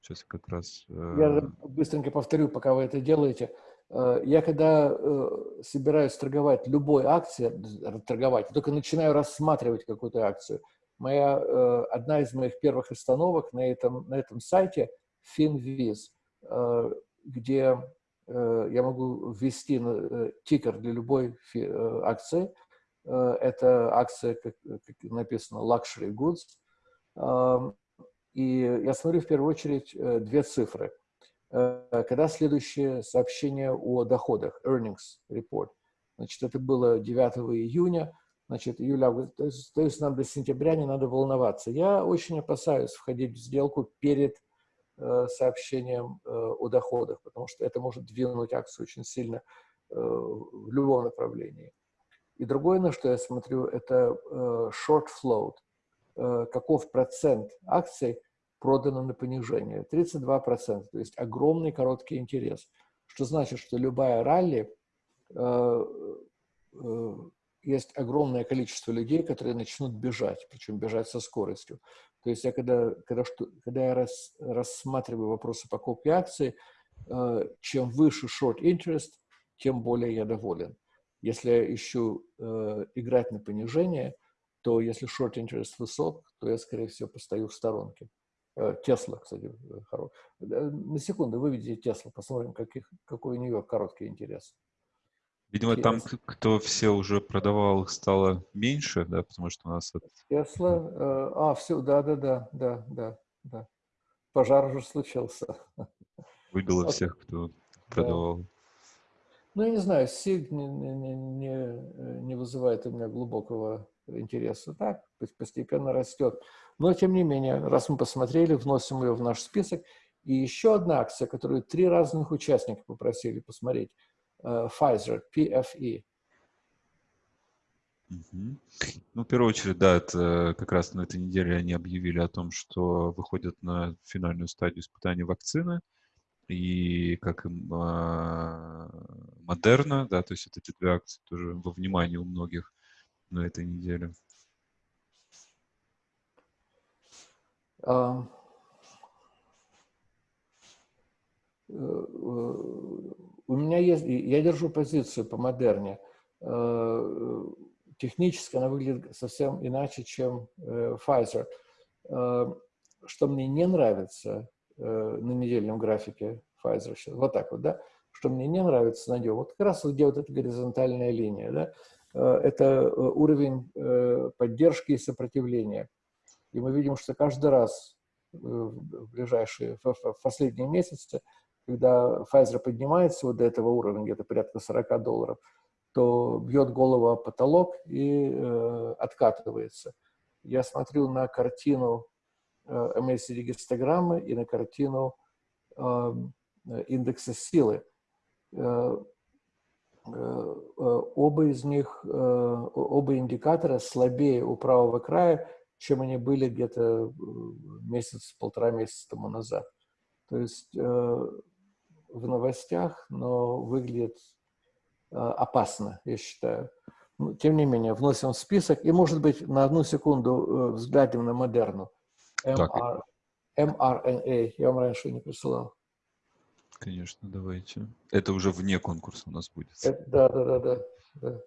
Сейчас как раз... Э, я быстренько повторю, пока вы это делаете. Э, я когда э, собираюсь торговать любой акцией, торговать, только начинаю рассматривать какую-то акцию, моя, э, одна из моих первых остановок на этом, на этом сайте FinViz, где я могу ввести тикер для любой акции. Это акция, как, написано, Luxury Goods. И я смотрю в первую очередь две цифры – когда следующее сообщение о доходах, earnings report. Значит, это было 9 июня, значит, июля, то есть, то есть нам до сентября не надо волноваться. Я очень опасаюсь входить в сделку перед э, сообщением э, о доходах, потому что это может двинуть акцию очень сильно э, в любом направлении. И другое, на что я смотрю, это э, short float, э, каков процент акций, продано на понижение. 32%, то есть огромный короткий интерес. Что значит, что любая ралли, э, э, есть огромное количество людей, которые начнут бежать, причем бежать со скоростью. То есть я когда, когда, что, когда я рас, рассматриваю вопросы покупки акций, э, чем выше short interest, тем более я доволен. Если я ищу э, играть на понижение, то если short interest высок, то я, скорее всего, постою в сторонке. Э, Тесла, кстати, э, хорош. На секунду выведите Тесла, посмотрим, каких, какой у нее короткий интерес. Видимо, Tesla. там, кто все уже продавал, стало меньше, да, потому что у нас... Тесла, э, а, все, да-да-да, да-да, да. Пожар уже случился. Выбило всех, кто продавал. Да. Ну, я не знаю, СИГ не, не, не, не вызывает у меня глубокого интереса. Так, постепенно растет. Но, тем не менее, раз мы посмотрели, вносим ее в наш список. И еще одна акция, которую три разных участника попросили посмотреть. Uh, Pfizer, PFE. Ну, в первую очередь, да, это как раз на этой неделе они объявили о том, что выходят на финальную стадию испытания вакцины. И как и Модерна, да, то есть вот эти две акции тоже во внимании у многих на этой неделе. Uh, у меня есть, я держу позицию по модерне. Uh, технически она выглядит совсем иначе, чем Pfizer. Что мне не нравится на недельном графике Pfizer, вот так вот, да, что мне не нравится на нем, вот как раз где вот эта горизонтальная линия, да, это уровень поддержки и сопротивления. И мы видим, что каждый раз э, в ближайшие, в последние месяцы, когда Pfizer поднимается вот до этого уровня, где-то порядка 40 долларов, то бьет голову о потолок и э, откатывается. Я смотрю на картину MACD-гистограммы и на картину индекса силы. Оба из них, оба индикатора слабее у правого края, чем они были где-то месяц, полтора месяца тому назад. То есть в новостях, но выглядит опасно, я считаю. Ну, тем не менее, вносим в список. И, может быть, на одну секунду э, взглянем на модерну. MR, mRNA. Я вам раньше не присылал. Конечно, давайте. Это уже вне конкурса у нас будет. Это, да, да, да, да, да.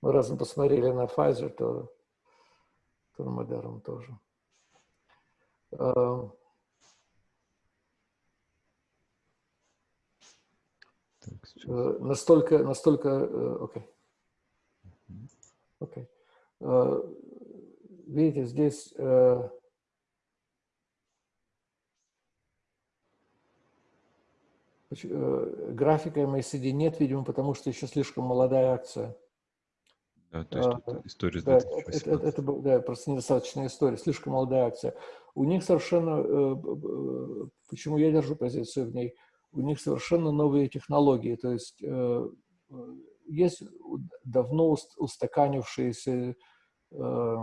Мы раз мы посмотрели на Pfizer, то, то на Moderna тоже. Эм, Так, настолько, настолько, э, окей. Окей. Э, видите, здесь графика MACD нет, видимо, потому что еще слишком молодая акция. Да, то есть а, история да, это, это, это, да, просто недостаточная история, слишком молодая акция. У них совершенно, почему я держу позицию в ней, у них совершенно новые технологии, то есть э, есть давно устаканившиеся э,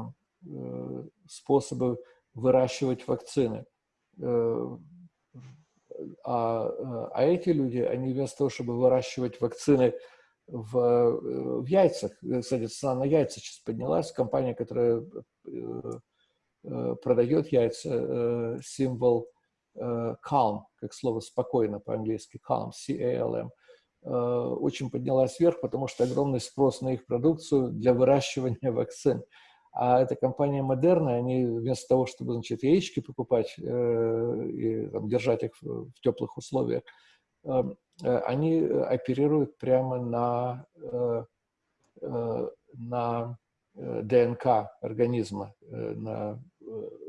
э, способы выращивать вакцины. А, а эти люди, они вместо того, чтобы выращивать вакцины в, в яйцах, кстати, цена на яйца сейчас поднялась, компания, которая продает яйца, символ Э, calm, как слово спокойно по-английски, calm, C-A-L-M, э, очень поднялась вверх, потому что огромный спрос на их продукцию для выращивания вакцин. А эта компания Модерна, они вместо того, чтобы значит, яички покупать э, и там, держать их в, в теплых условиях, э, э, они оперируют прямо на, э, э, на ДНК организма, на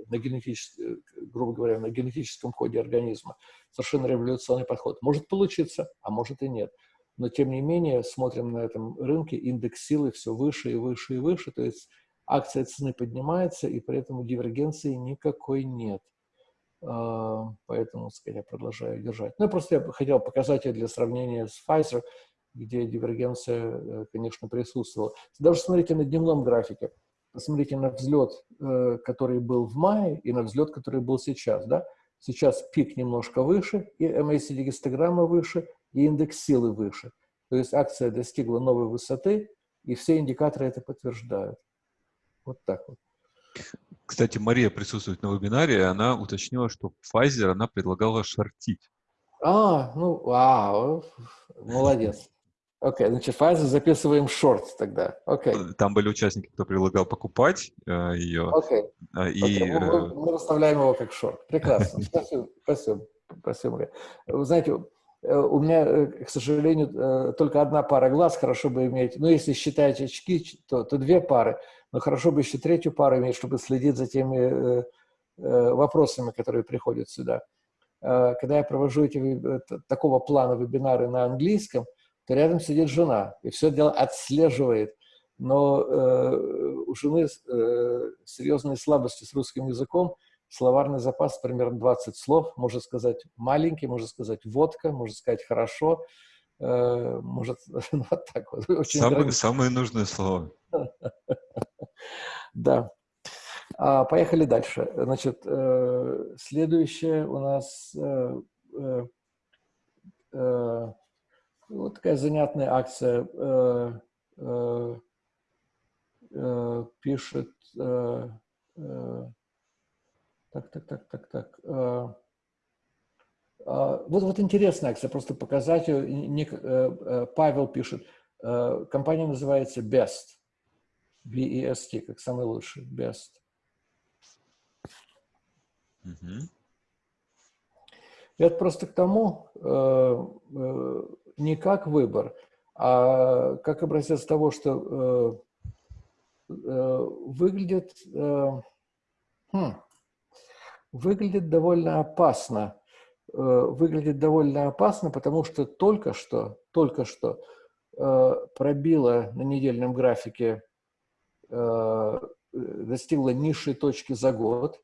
на генетическом, грубо говоря, на генетическом коде организма. Совершенно революционный подход. Может получиться, а может и нет. Но, тем не менее, смотрим на этом рынке, индекс силы все выше и выше и выше, то есть акция цены поднимается, и при этом дивергенции никакой нет. А, поэтому, сказать, продолжаю держать. Ну, просто я хотел показать ее для сравнения с Pfizer, где дивергенция, э, конечно, присутствовала. Даже смотрите на дневном графике посмотрите на взлет, э, который был в мае, и на взлет, который был сейчас. Да? Сейчас пик немножко выше, и MACD-гистограмма выше, и индекс силы выше. То есть акция достигла новой высоты, и все индикаторы это подтверждают. Вот так вот. Кстати, Мария присутствует на вебинаре, и она уточнила, что Pfizer она предлагала шортить. А, ну, вау, молодец. Окей, okay, значит, фазу записываем шорт тогда. Окей. Okay. Там были участники, кто предлагал покупать э, ее. Окей. Okay. И, okay. Мы, э, мы расставляем его как шорт. Прекрасно. Спасибо. Спасибо. Спасибо. Вы знаете, э, у меня, э, к сожалению, только одна пара глаз, хорошо бы иметь. Ну, если считать очки, то, то две пары. Но хорошо бы еще третью пару иметь, чтобы следить за теми э, э, вопросами, которые приходят сюда. Э, когда я провожу эти, такого плана вебинары на английском, то рядом сидит жена и все дело отслеживает. Но э, у жены э, серьезные слабости с русским языком, словарный запас примерно 20 слов, можно сказать маленький, можно сказать водка, можно сказать хорошо, э, может, ну, вот так вот. Очень самые, самые нужные слова. Да. А, поехали дальше. Значит, э, следующее у нас э, э, вот такая занятная акция. Э, э, э, пишет... Э, э, так, так, так, так, так. Э, э, вот, вот интересная акция, просто показать ее. Э, э, Павел пишет. Э, компания называется Best. B-E-S-T, как самый лучший. Best. Mm -hmm. Это просто к тому, э, э, не как выбор, а как образец того, что э, э, выглядит, э, хм, выглядит довольно опасно. Э, выглядит довольно опасно, потому что только что, только что э, пробила на недельном графике достигла низшей точки за год.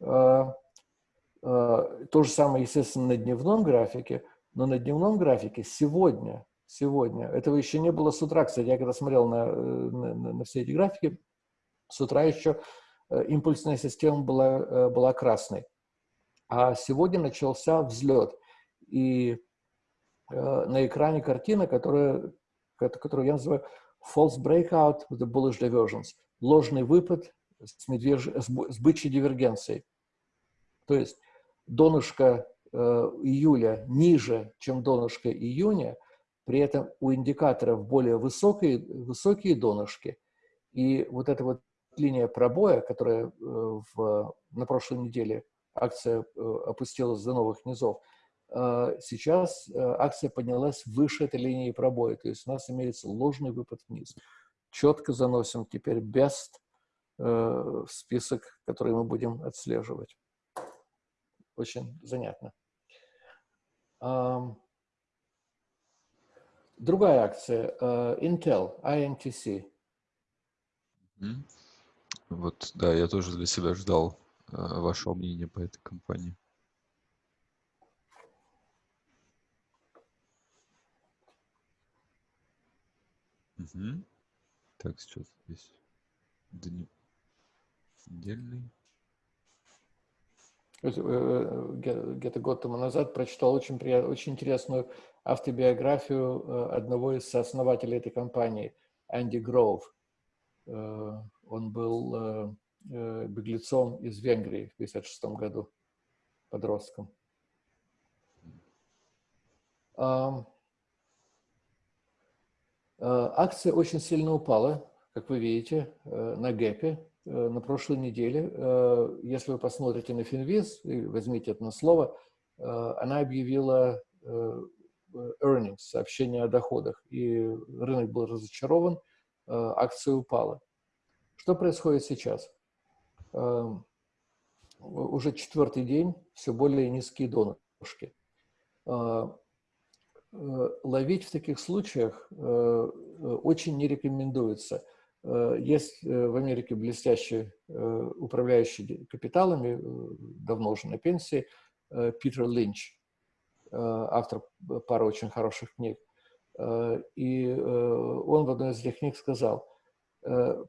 То же самое, естественно, на дневном графике, но на дневном графике сегодня, сегодня, этого еще не было с утра, кстати, я когда смотрел на, на, на все эти графики, с утра еще импульсная система была, была красной. А сегодня начался взлет. И на экране картина, которая, которую я называю false breakout with the bullish divergence, ложный выпад с, медвеж... с бычьей дивергенцией. То есть донышко э, июля ниже, чем донышко июня, при этом у индикаторов более высокие, высокие донышки, и вот эта вот линия пробоя, которая э, в, на прошлой неделе акция э, опустилась до новых низов, сейчас э, акция поднялась выше этой линии пробоя, то есть у нас имеется ложный выпад вниз. Четко заносим теперь best в список, который мы будем отслеживать. Очень занятно. Другая акция, Intel, INTC. Вот, да, я тоже для себя ждал вашего мнения по этой компании. Угу. Так, сейчас здесь дни... недельный. Э, э, где-то год тому назад прочитал очень, приятную, очень интересную автобиографию э, одного из основателей этой компании, Энди Гроув. Он был беглецом из Венгрии в 1956 году, подростком. Акция очень сильно упала, как вы видите, на гэпе Э, на прошлой неделе, э, если вы посмотрите на Финвиз и возьмите это на слово, э, она объявила earnings, сообщение о доходах, и рынок был разочарован, акция упала. Что происходит сейчас? Уже четвертый день все более низкие донышки. Ловить в таких случаях очень не рекомендуется – Э, есть э, в Америке блестящий э, управляющий капиталами, давно уже на пенсии, Питер Линч, автор пары очень хороших книг. И он в одной из этих книг сказал,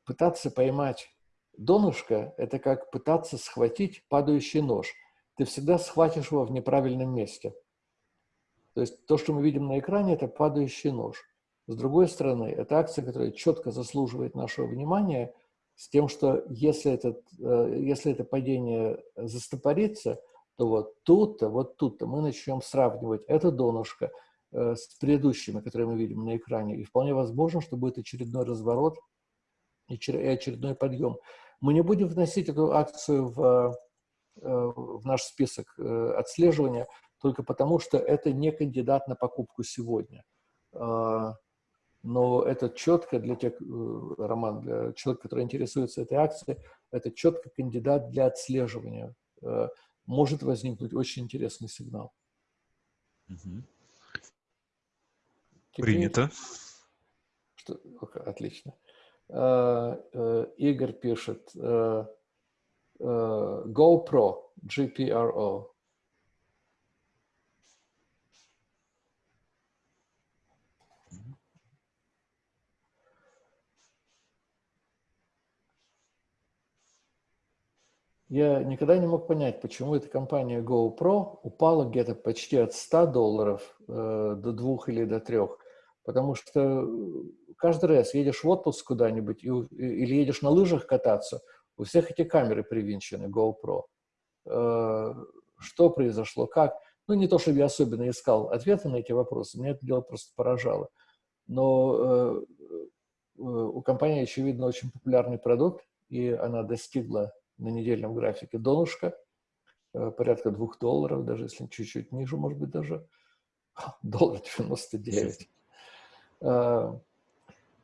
пытаться поймать донышко – это как пытаться схватить падающий нож. Ты всегда схватишь его в неправильном месте. То есть то, что мы видим на экране, это падающий нож. С другой стороны, это акция, которая четко заслуживает нашего внимания, с тем, что если, этот, э, если это падение застопорится, то вот тут-то, вот тут-то мы начнем сравнивать это донышко э, с предыдущими, которые мы видим на экране. И вполне возможно, что будет очередной разворот и очередной подъем. Мы не будем вносить эту акцию в, э, в наш список отслеживания только потому, что это не кандидат на покупку сегодня. А, но это четко для тех, э, Роман, для человека, который интересуется этой акцией, это четко кандидат для отслеживания. Э, может возникнуть очень интересный сигнал. Угу. Принято. Что, отлично. Э, Игорь пишет GoPro, GPRO. Я никогда не мог понять, почему эта компания GoPro упала где-то почти от 100 долларов э, до 2 или до 3. Потому что э, каждый раз едешь в отпуск куда-нибудь или едешь на лыжах кататься, у всех эти камеры привинчены, GoPro. Э, что произошло, как? Ну, не то, чтобы я особенно искал ответы на эти вопросы, меня это дело просто поражало. Но э, э у компании, очевидно, очень популярный продукт, и она достигла на недельном графике донышко, э, порядка двух долларов, даже если чуть-чуть ниже, может быть, даже доллар 99. Э,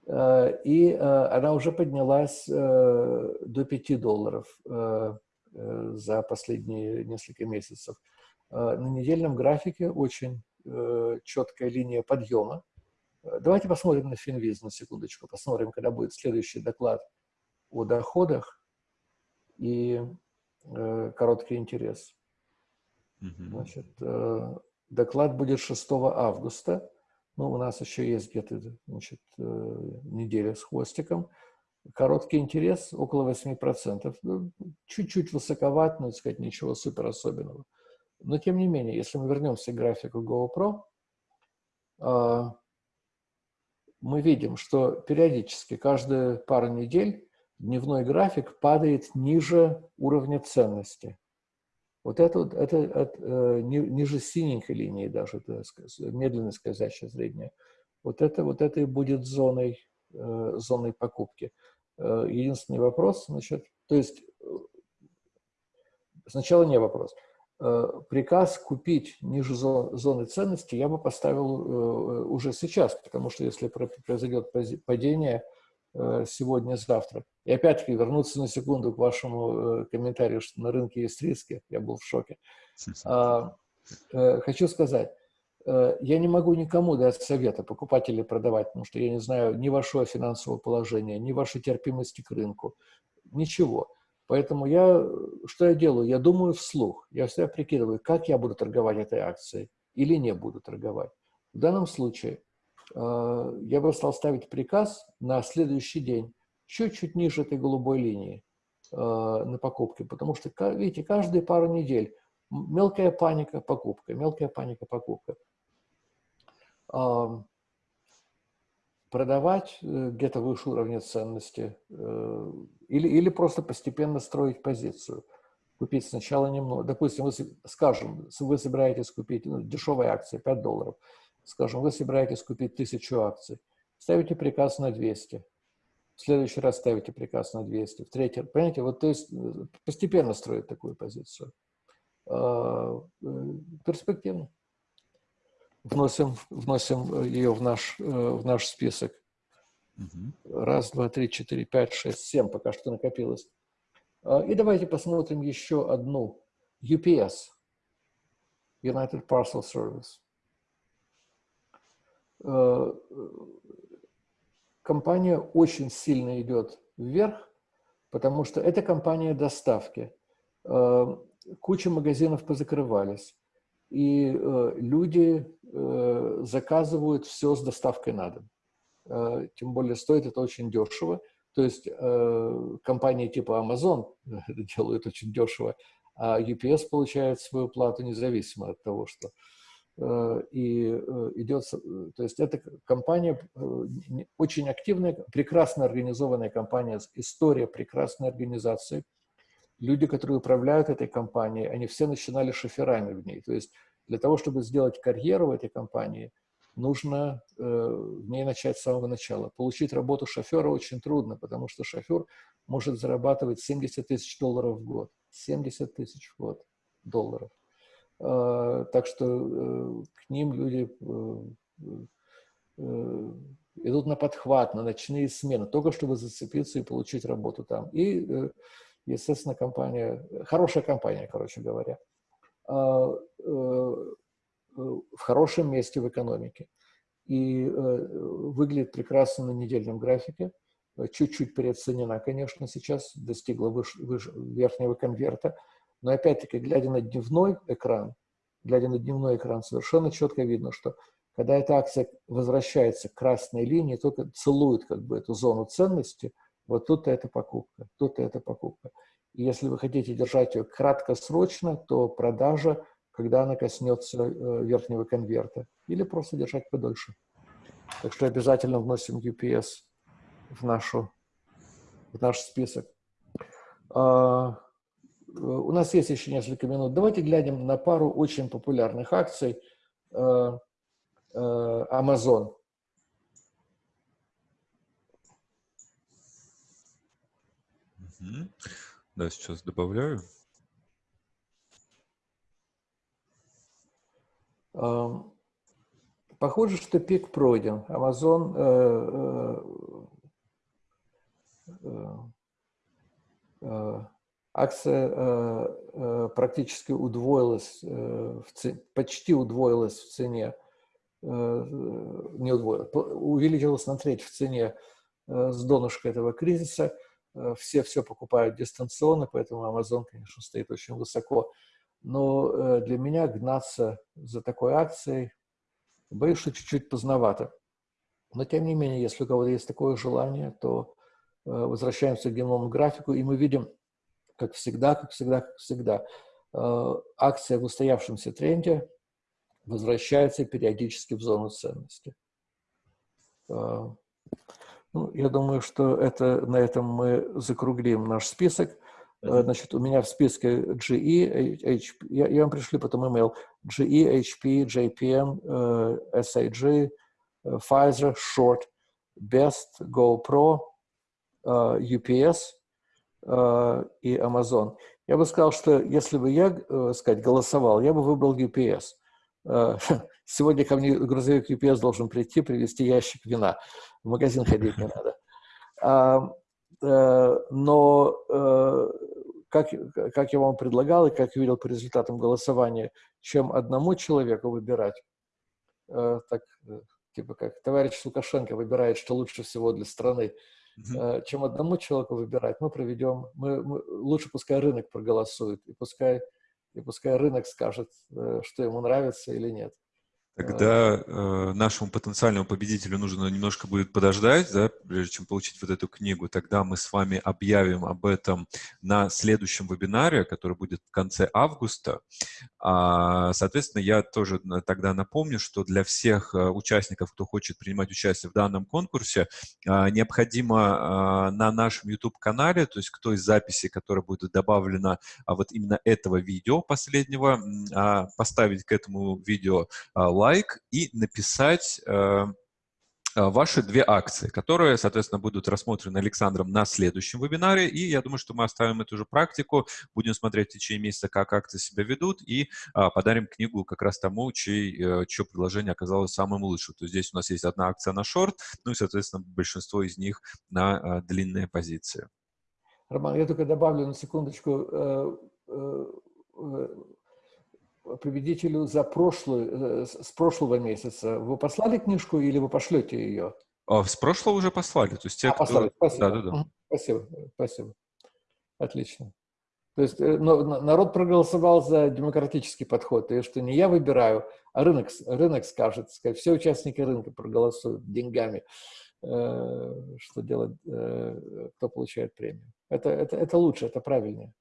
э, и она уже поднялась до 5 долларов за последние несколько месяцев. На недельном графике очень четкая линия подъема. Давайте посмотрим на Финвиз на секундочку, посмотрим, когда будет следующий доклад о доходах и э, короткий интерес. Значит, э, доклад будет 6 августа. Ну, у нас еще есть где-то значит, э, неделя с хвостиком. Короткий интерес около 8%. Ну, чуть-чуть высоковат, но, так сказать, ничего супер особенного. Но, тем не менее, если мы вернемся к графику GoPro, э, мы видим, что периодически, каждые пару недель, дневной график падает ниже уровня ценности. Вот это, это, это э, ниже синенькой линии даже, это, медленно скользящая средняя. Вот это, вот это и будет зоной, э, зоной покупки. Э, единственный вопрос, значит, то есть сначала не вопрос. Приказ купить ниже зоны ценности я бы поставил уже сейчас, потому что если произойдет падение, Э, сегодня-завтра. И опять-таки вернуться на секунду к вашему э, комментарию, что на рынке есть риски. Я был в шоке. А, э, хочу сказать, я не могу никому дать совета, покупать или продавать, потому что я не знаю ни вашего финансового положения, ни вашей терпимости к рынку, ничего. Поэтому я, что я делаю? Я думаю вслух. Я всегда прикидываю, как я буду торговать этой акцией или не буду торговать. В данном случае Э, я бы стал ставить приказ на следующий день, чуть-чуть ниже этой голубой линии э, на покупке, потому что, видите, каждые пару недель мелкая паника, покупка, мелкая паника, покупка. Продавать э, где-то выше уровня ценности или, или просто постепенно строить позицию. Купить сначала немного. Допустим, вы, скажем, вы собираетесь купить ну, дешевые акции, 5 долларов – Скажем, вы собираетесь купить тысячу акций, ставите приказ на 200. В следующий раз ставите приказ на 200. В третий, понимаете, вот то есть э, постепенно строить такую позицию. А, э, перспективно. Вносим, вносим ее в наш, э, в наш список. Раз, два, три, четыре, пять, шесть, семь пока что накопилось. А, и давайте посмотрим еще одну. UPS. United Parcel Service. Э, компания очень сильно идет вверх, потому что это компания доставки. Э, куча магазинов позакрывались, и э, люди заказывают все с доставкой на дом. Тем более стоит это очень дешево. То есть компании типа Amazon делают очень дешево, а UPS получает свою плату независимо от того, что и э, идет, э, то есть это компания очень активная, прекрасно организованная компания, история прекрасной организации. Люди, которые управляют этой компанией, они все начинали шоферами в ней. То есть для того, чтобы сделать карьеру в этой компании, нужно в ней начать с самого начала. Получить работу шофера очень трудно, потому что шофер может зарабатывать 70 тысяч долларов в год. 70 тысяч в год долларов. А, так что э, к ним люди э, э, идут на подхват, на ночные смены, только чтобы зацепиться и получить работу там. И, естественно, компания, хорошая компания, короче говоря, а, в хорошем месте в экономике. И выглядит прекрасно на недельном графике. Чуть-чуть переоценена, конечно, сейчас, достигла выше, выше, верхнего конверта. Но опять-таки, глядя на дневной экран, глядя на дневной экран, совершенно четко видно, что когда эта акция возвращается к красной линии, только целует как бы эту зону ценности, вот тут-то это покупка, тут-то это покупка. И если вы хотите держать ее краткосрочно, то продажа, когда она коснется э, верхнего конверта, или просто держать подольше. Так что обязательно вносим UPS в, нашу, в наш список. У нас есть еще несколько минут. Давайте глянем на пару очень популярных акций э, э, Amazon. Да, сейчас добавляю. Эм, похоже, что пик пройден. Amazon э, акция э, э, практически удвоилась, э, почти удвоилась в цене, э, не удвоилась, увеличилась на треть в цене э, с донышка этого кризиса. все все покупают дистанционно, поэтому Amazon, конечно, стоит очень высоко. Но для меня гнаться за такой акцией, боюсь, что чуть-чуть поздновато. Но, тем не менее, если у кого-то есть такое желание, то возвращаемся к дневному графику, и мы видим, как всегда, как всегда, как всегда, акция в устоявшемся тренде возвращается периодически в зону ценности. Ну, я думаю, что это, на этом мы закруглим наш список. Значит, у меня в списке GE, HP, я, я вам пришлю потом email, GE, HP, JPM, SAG, Pfizer, Short, Best, GoPro, UPS и Amazon. Я бы сказал, что если бы я, э, сказать, голосовал, я бы выбрал UPS. Сегодня ко мне грузовик UPS должен прийти, привезти ящик вина. В магазин ходить не надо. А, э, но, э, как, как я вам предлагал и как видел по результатам голосования, чем одному человеку выбирать, э, так, типа как товарищ Лукашенко выбирает, что лучше всего для страны, mm-hmm. чем одному человеку выбирать, мы проведем, мы, мы, лучше пускай рынок проголосует, и пускай, и пускай рынок скажет, что ему нравится или нет. Тогда э, нашему потенциальному победителю нужно немножко будет подождать, да, прежде чем получить вот эту книгу. Тогда мы с вами объявим об этом на следующем вебинаре, который будет в конце августа. А, соответственно, я тоже тогда напомню, что для всех э, участников, кто хочет принимать участие в данном конкурсе, э, необходимо э, на нашем YouTube-канале, то есть кто из записей, которая будет добавлена а вот именно этого видео последнего, э, поставить к этому видео лайк, лайк и написать э, э, ваши две акции, которые, соответственно, будут рассмотрены Александром на следующем вебинаре. И я думаю, что мы оставим эту же практику, будем смотреть в течение месяца, как акции себя ведут, и а, подарим книгу как раз тому, чей, э, чье предложение оказалось самым лучшим. То есть здесь у нас есть одна акция на шорт, ну и, соответственно, большинство из них на а, длинные позиции. Роман, я только добавлю на секундочку победителю за прошлую, э, с прошлого месяца. Вы послали книжку или вы пошлете ее? А, с прошлого уже послали. То есть те, а, кто... послали, спасибо. Да, да, да. Спасибо, спасибо. Отлично. То есть э, но, народ проголосовал за демократический подход, и что не я выбираю, а рынок, рынок скажет, сказать, все участники рынка проголосуют деньгами, э, что делать, э, кто получает премию. Это, это, это лучше, это правильнее.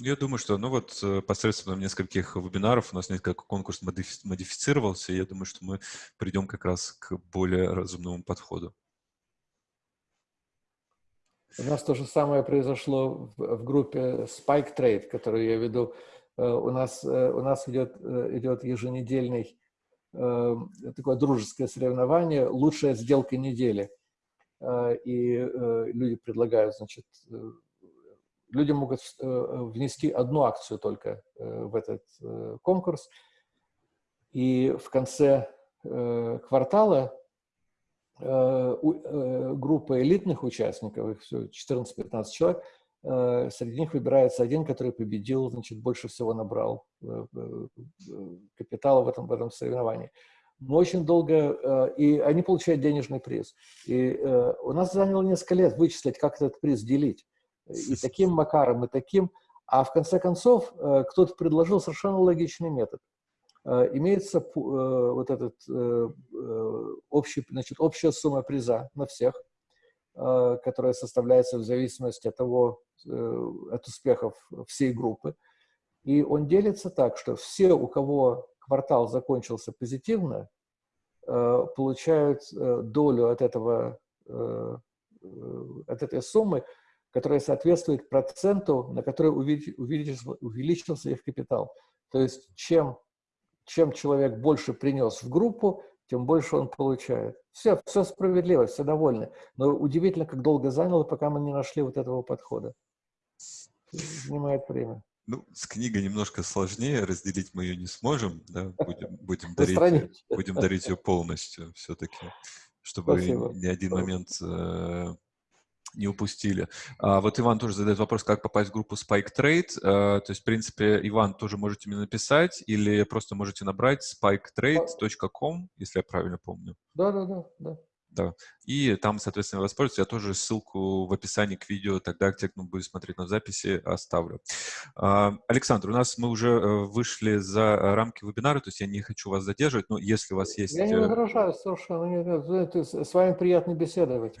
Я думаю, что ну вот э, посредством нескольких вебинаров у нас несколько конкурс модифицировался, и я думаю, что мы придем как раз к более разумному подходу. У нас то же самое произошло в, группе Spike Trade, которую я веду. Э, у нас, э, у нас идет, идет еженедельный такое дружеское соревнование «Лучшая сделка недели». И люди предлагают, значит, люди могут э, внести одну акцию только э, в этот э, конкурс. И в конце квартала группа элитных участников, их все 14-15 человек, среди них выбирается один, который победил, значит, больше всего набрал капитала в этом, в этом соревновании. Мы очень долго, и они получают денежный приз. И у нас заняло несколько лет вычислить, как этот приз делить и таким макаром, и таким. А в конце концов э, кто-то предложил совершенно логичный метод. Э, имеется э, вот этот общий, значит, общая сумма приза на всех, которая составляется в зависимости от того, от успехов всей группы. И он делится так, что все, у кого квартал закончился позитивно, получают долю от, этого, от этой суммы, которая соответствует проценту, на который увеличился, увеличился их капитал. То есть чем, чем человек больше принес в группу, тем больше он получает. Все, все справедливо, все довольны. Но удивительно, как долго заняло, пока мы не нашли вот этого подхода. Занимает время. Ну, с книгой немножко сложнее, разделить мы ее не сможем, да, будем, будем, дарить, будем дарить ее полностью все-таки, чтобы Спасибо. ни один момент э, не упустили. А, вот Иван тоже задает вопрос, как попасть в группу Spike Trade. А, то есть, в принципе, Иван, тоже можете мне написать или просто можете набрать spiketrade.com, если я правильно помню. Да, да, да. да. Да. И там, соответственно, воспользуйтесь. Я тоже ссылку в описании к видео, тогда те, кто будет смотреть на записи, оставлю. А, Александр, у нас мы уже э, вышли за рамки вебинара, то есть я не хочу вас задерживать, но если у вас есть... Я не э, возражаю совершенно. С вами приятно беседовать.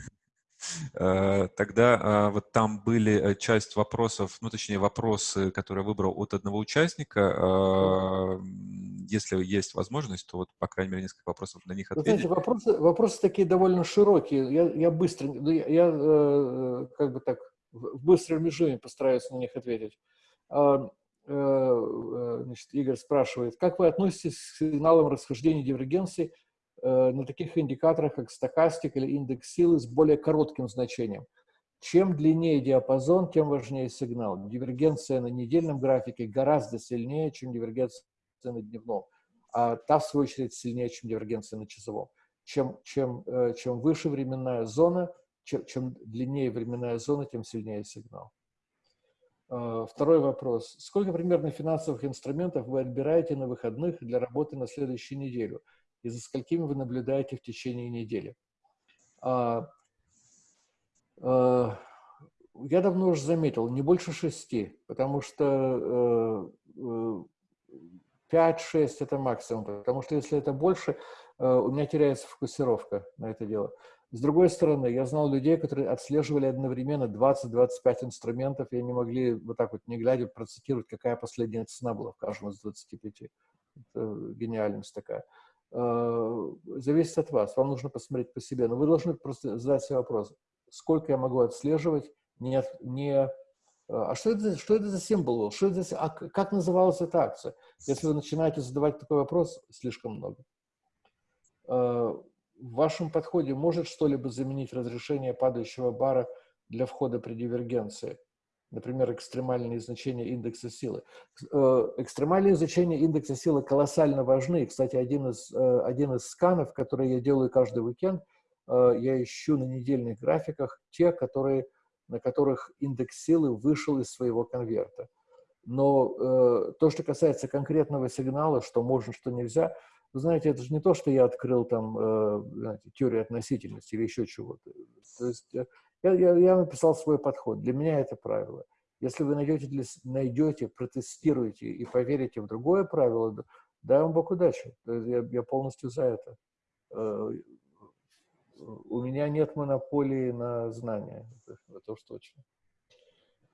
Э, тогда а, вот там были часть вопросов, ну, точнее, вопросы, которые я выбрал от одного участника. А, если есть возможность, то вот, по крайней мере, несколько вопросов на них ответить. знаете, вопросы, вопросы такие довольно широкие. Я, я быстро, ну, я, я э, как бы так в быстром режиме постараюсь на них ответить. Э, э, значит, Игорь спрашивает, как вы относитесь к сигналам расхождения дивергенции на таких индикаторах, как стокастик или индекс силы с более коротким значением? Чем длиннее диапазон, тем важнее сигнал. Дивергенция на недельном графике гораздо сильнее, чем дивергенция на дневном, а та, в свою очередь, сильнее, чем дивергенция на часовом. Чем, чем, э, чем выше временная зона, чем, чем длиннее временная зона, тем сильнее сигнал. Э, второй вопрос. Сколько примерно финансовых инструментов вы отбираете на выходных для работы на следующую неделю? И за сколькими вы наблюдаете в течение недели? А, э, я давно уже заметил, не больше шести, потому что 5-6 это максимум, потому что если это больше, э, у меня теряется фокусировка на это дело. С другой стороны, я знал людей, которые отслеживали одновременно 20-25 инструментов, и они могли вот так вот, не глядя, процитировать, какая последняя цена была в каждом из 25. Это гениальность такая. Э, зависит от вас. Вам нужно посмотреть по себе. Но вы должны просто задать себе вопрос, сколько я могу отслеживать, не, не а что это, что это за символ Что это за, а как называлась эта акция? Если вы начинаете задавать такой вопрос, слишком много. А, в вашем подходе может что-либо заменить разрешение падающего бара для входа при дивергенции? Например, экстремальные значения индекса силы. Э, экстремальные значения индекса силы колоссально важны. Кстати, один из, э, один из сканов, который я делаю каждый уикенд, э, я ищу на недельных графиках те, которые на которых индекс силы вышел из своего конверта. Но то, что касается конкретного сигнала, что можно, что нельзя, вы знаете, это же не то, что я открыл там знаете, теорию относительности или еще чего-то. То есть я, я, я написал свой подход. Для меня это правило. Если вы найдете, для, найдете, протестируете и поверите в другое правило, дай вам Бог удачи. Я, я полностью за это. Э, у меня нет монополии на знания, это уж точно.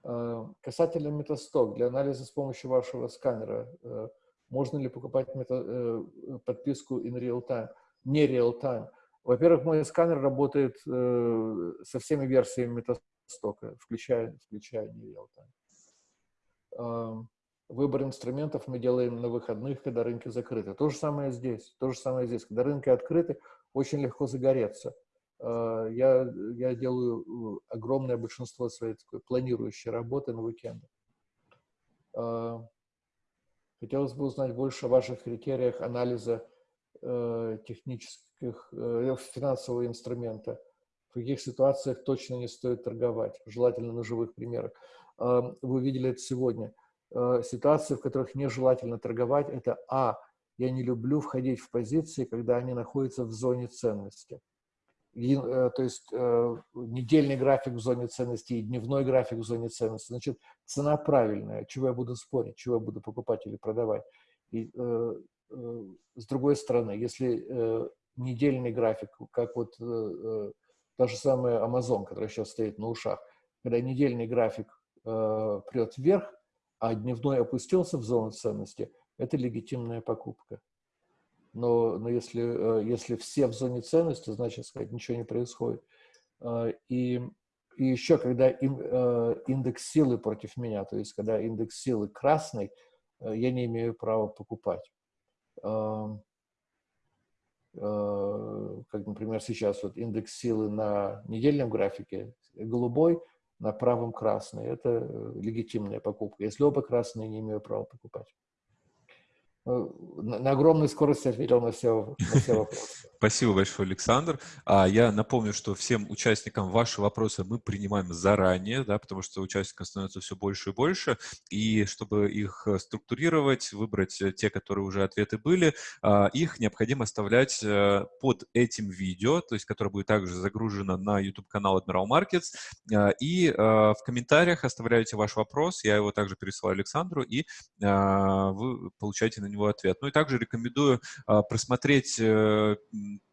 А, касательно метасток, для анализа с помощью вашего сканера, э, можно ли покупать э, подписку in real time, не real time? Во-первых, мой сканер работает э, со всеми версиями метастока, включая, включая не real выбор инструментов мы делаем на выходных, когда рынки закрыты. То же самое здесь. То же самое здесь. Когда рынки открыты, очень легко загореться. А, я, я делаю э, огромное большинство своей такой планирующей работы на уикенды. А, хотелось бы узнать больше о ваших критериях анализа э, технических, э, финансового инструмента. В каких ситуациях точно не стоит торговать, желательно на живых примерах. Вы видели это сегодня. Ситуации, в которых нежелательно торговать, это А. Я не люблю входить в позиции, когда они находятся в зоне ценности. Э, то есть э, недельный график в зоне ценности и дневной график в зоне ценности. Значит, цена правильная. Чего я буду спорить, чего я буду покупать или продавать. И э, с другой стороны, если недельный график, как вот та же самая Amazon, которая сейчас стоит на ушах, когда недельный график прет вверх, а дневной опустился в зону ценности, это легитимная покупка но, но если, э, если все в зоне ценности, значит, сказать, ничего не происходит. И, и еще, когда им, э, индекс силы против меня, то есть когда индекс силы красный, э, я не имею права покупать. Как, например, сейчас вот индекс силы на недельном графике голубой, на правом красный. Это легитимная покупка. Если оба красные, не имею права покупать. На огромной скорости ответил на все, на все вопросы. Спасибо большое, Александр. А Я напомню, что всем участникам ваши вопросы мы принимаем заранее, да, потому что участников становится все больше и больше. И чтобы их э, структурировать, выбрать э, те, которые уже ответы были, а, их необходимо оставлять э, под этим видео, то есть которое будет также загружено на YouTube-канал Admiral Markets. И в комментариях оставляете ваш вопрос, я его также пересылаю Александру, и вы получаете на него ответ. Ну и также рекомендую просмотреть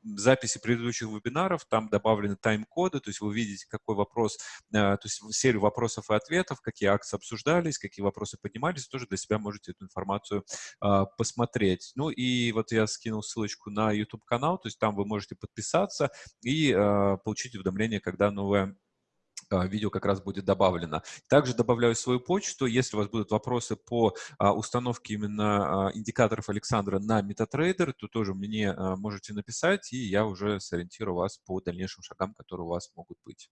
записи предыдущих вебинаров, там добавлены тайм-коды, то есть вы видите, какой вопрос, э, то есть серию вопросов и ответов, какие акции обсуждались, какие вопросы поднимались, тоже для себя можете эту информацию а, посмотреть. Ну и вот я скинул ссылочку на YouTube-канал, то есть там вы можете подписаться и а, получить уведомления, когда новая а, видео как раз будет добавлено. Также добавляю свою почту. Если у вас будут вопросы по а, установке именно а, индикаторов Александра на MetaTrader, то тоже мне можете написать, и я уже сориентирую вас по дальнейшим шагам, которые у вас могут быть.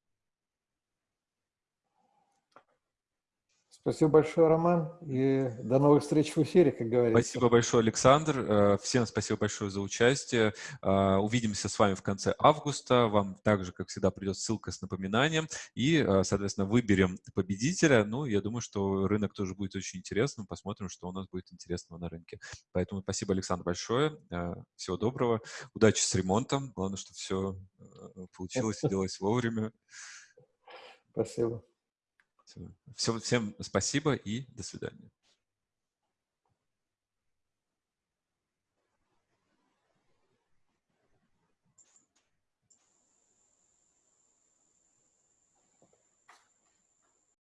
Спасибо большое, Роман, и до новых встреч в эфире, как говорится. Спасибо большое, Александр. Э, всем спасибо большое за участие. Э, увидимся с вами в конце августа. Вам также, как всегда, придет ссылка с напоминанием. И, э, соответственно, выберем победителя. Ну, я думаю, что рынок тоже будет очень интересным. Посмотрим, что у нас будет интересного на рынке. Поэтому спасибо, Александр, большое. Всего доброго. Удачи с ремонтом. Главное, чтобы все получилось и делалось вовремя. Спасибо. Все, всем спасибо и до свидания.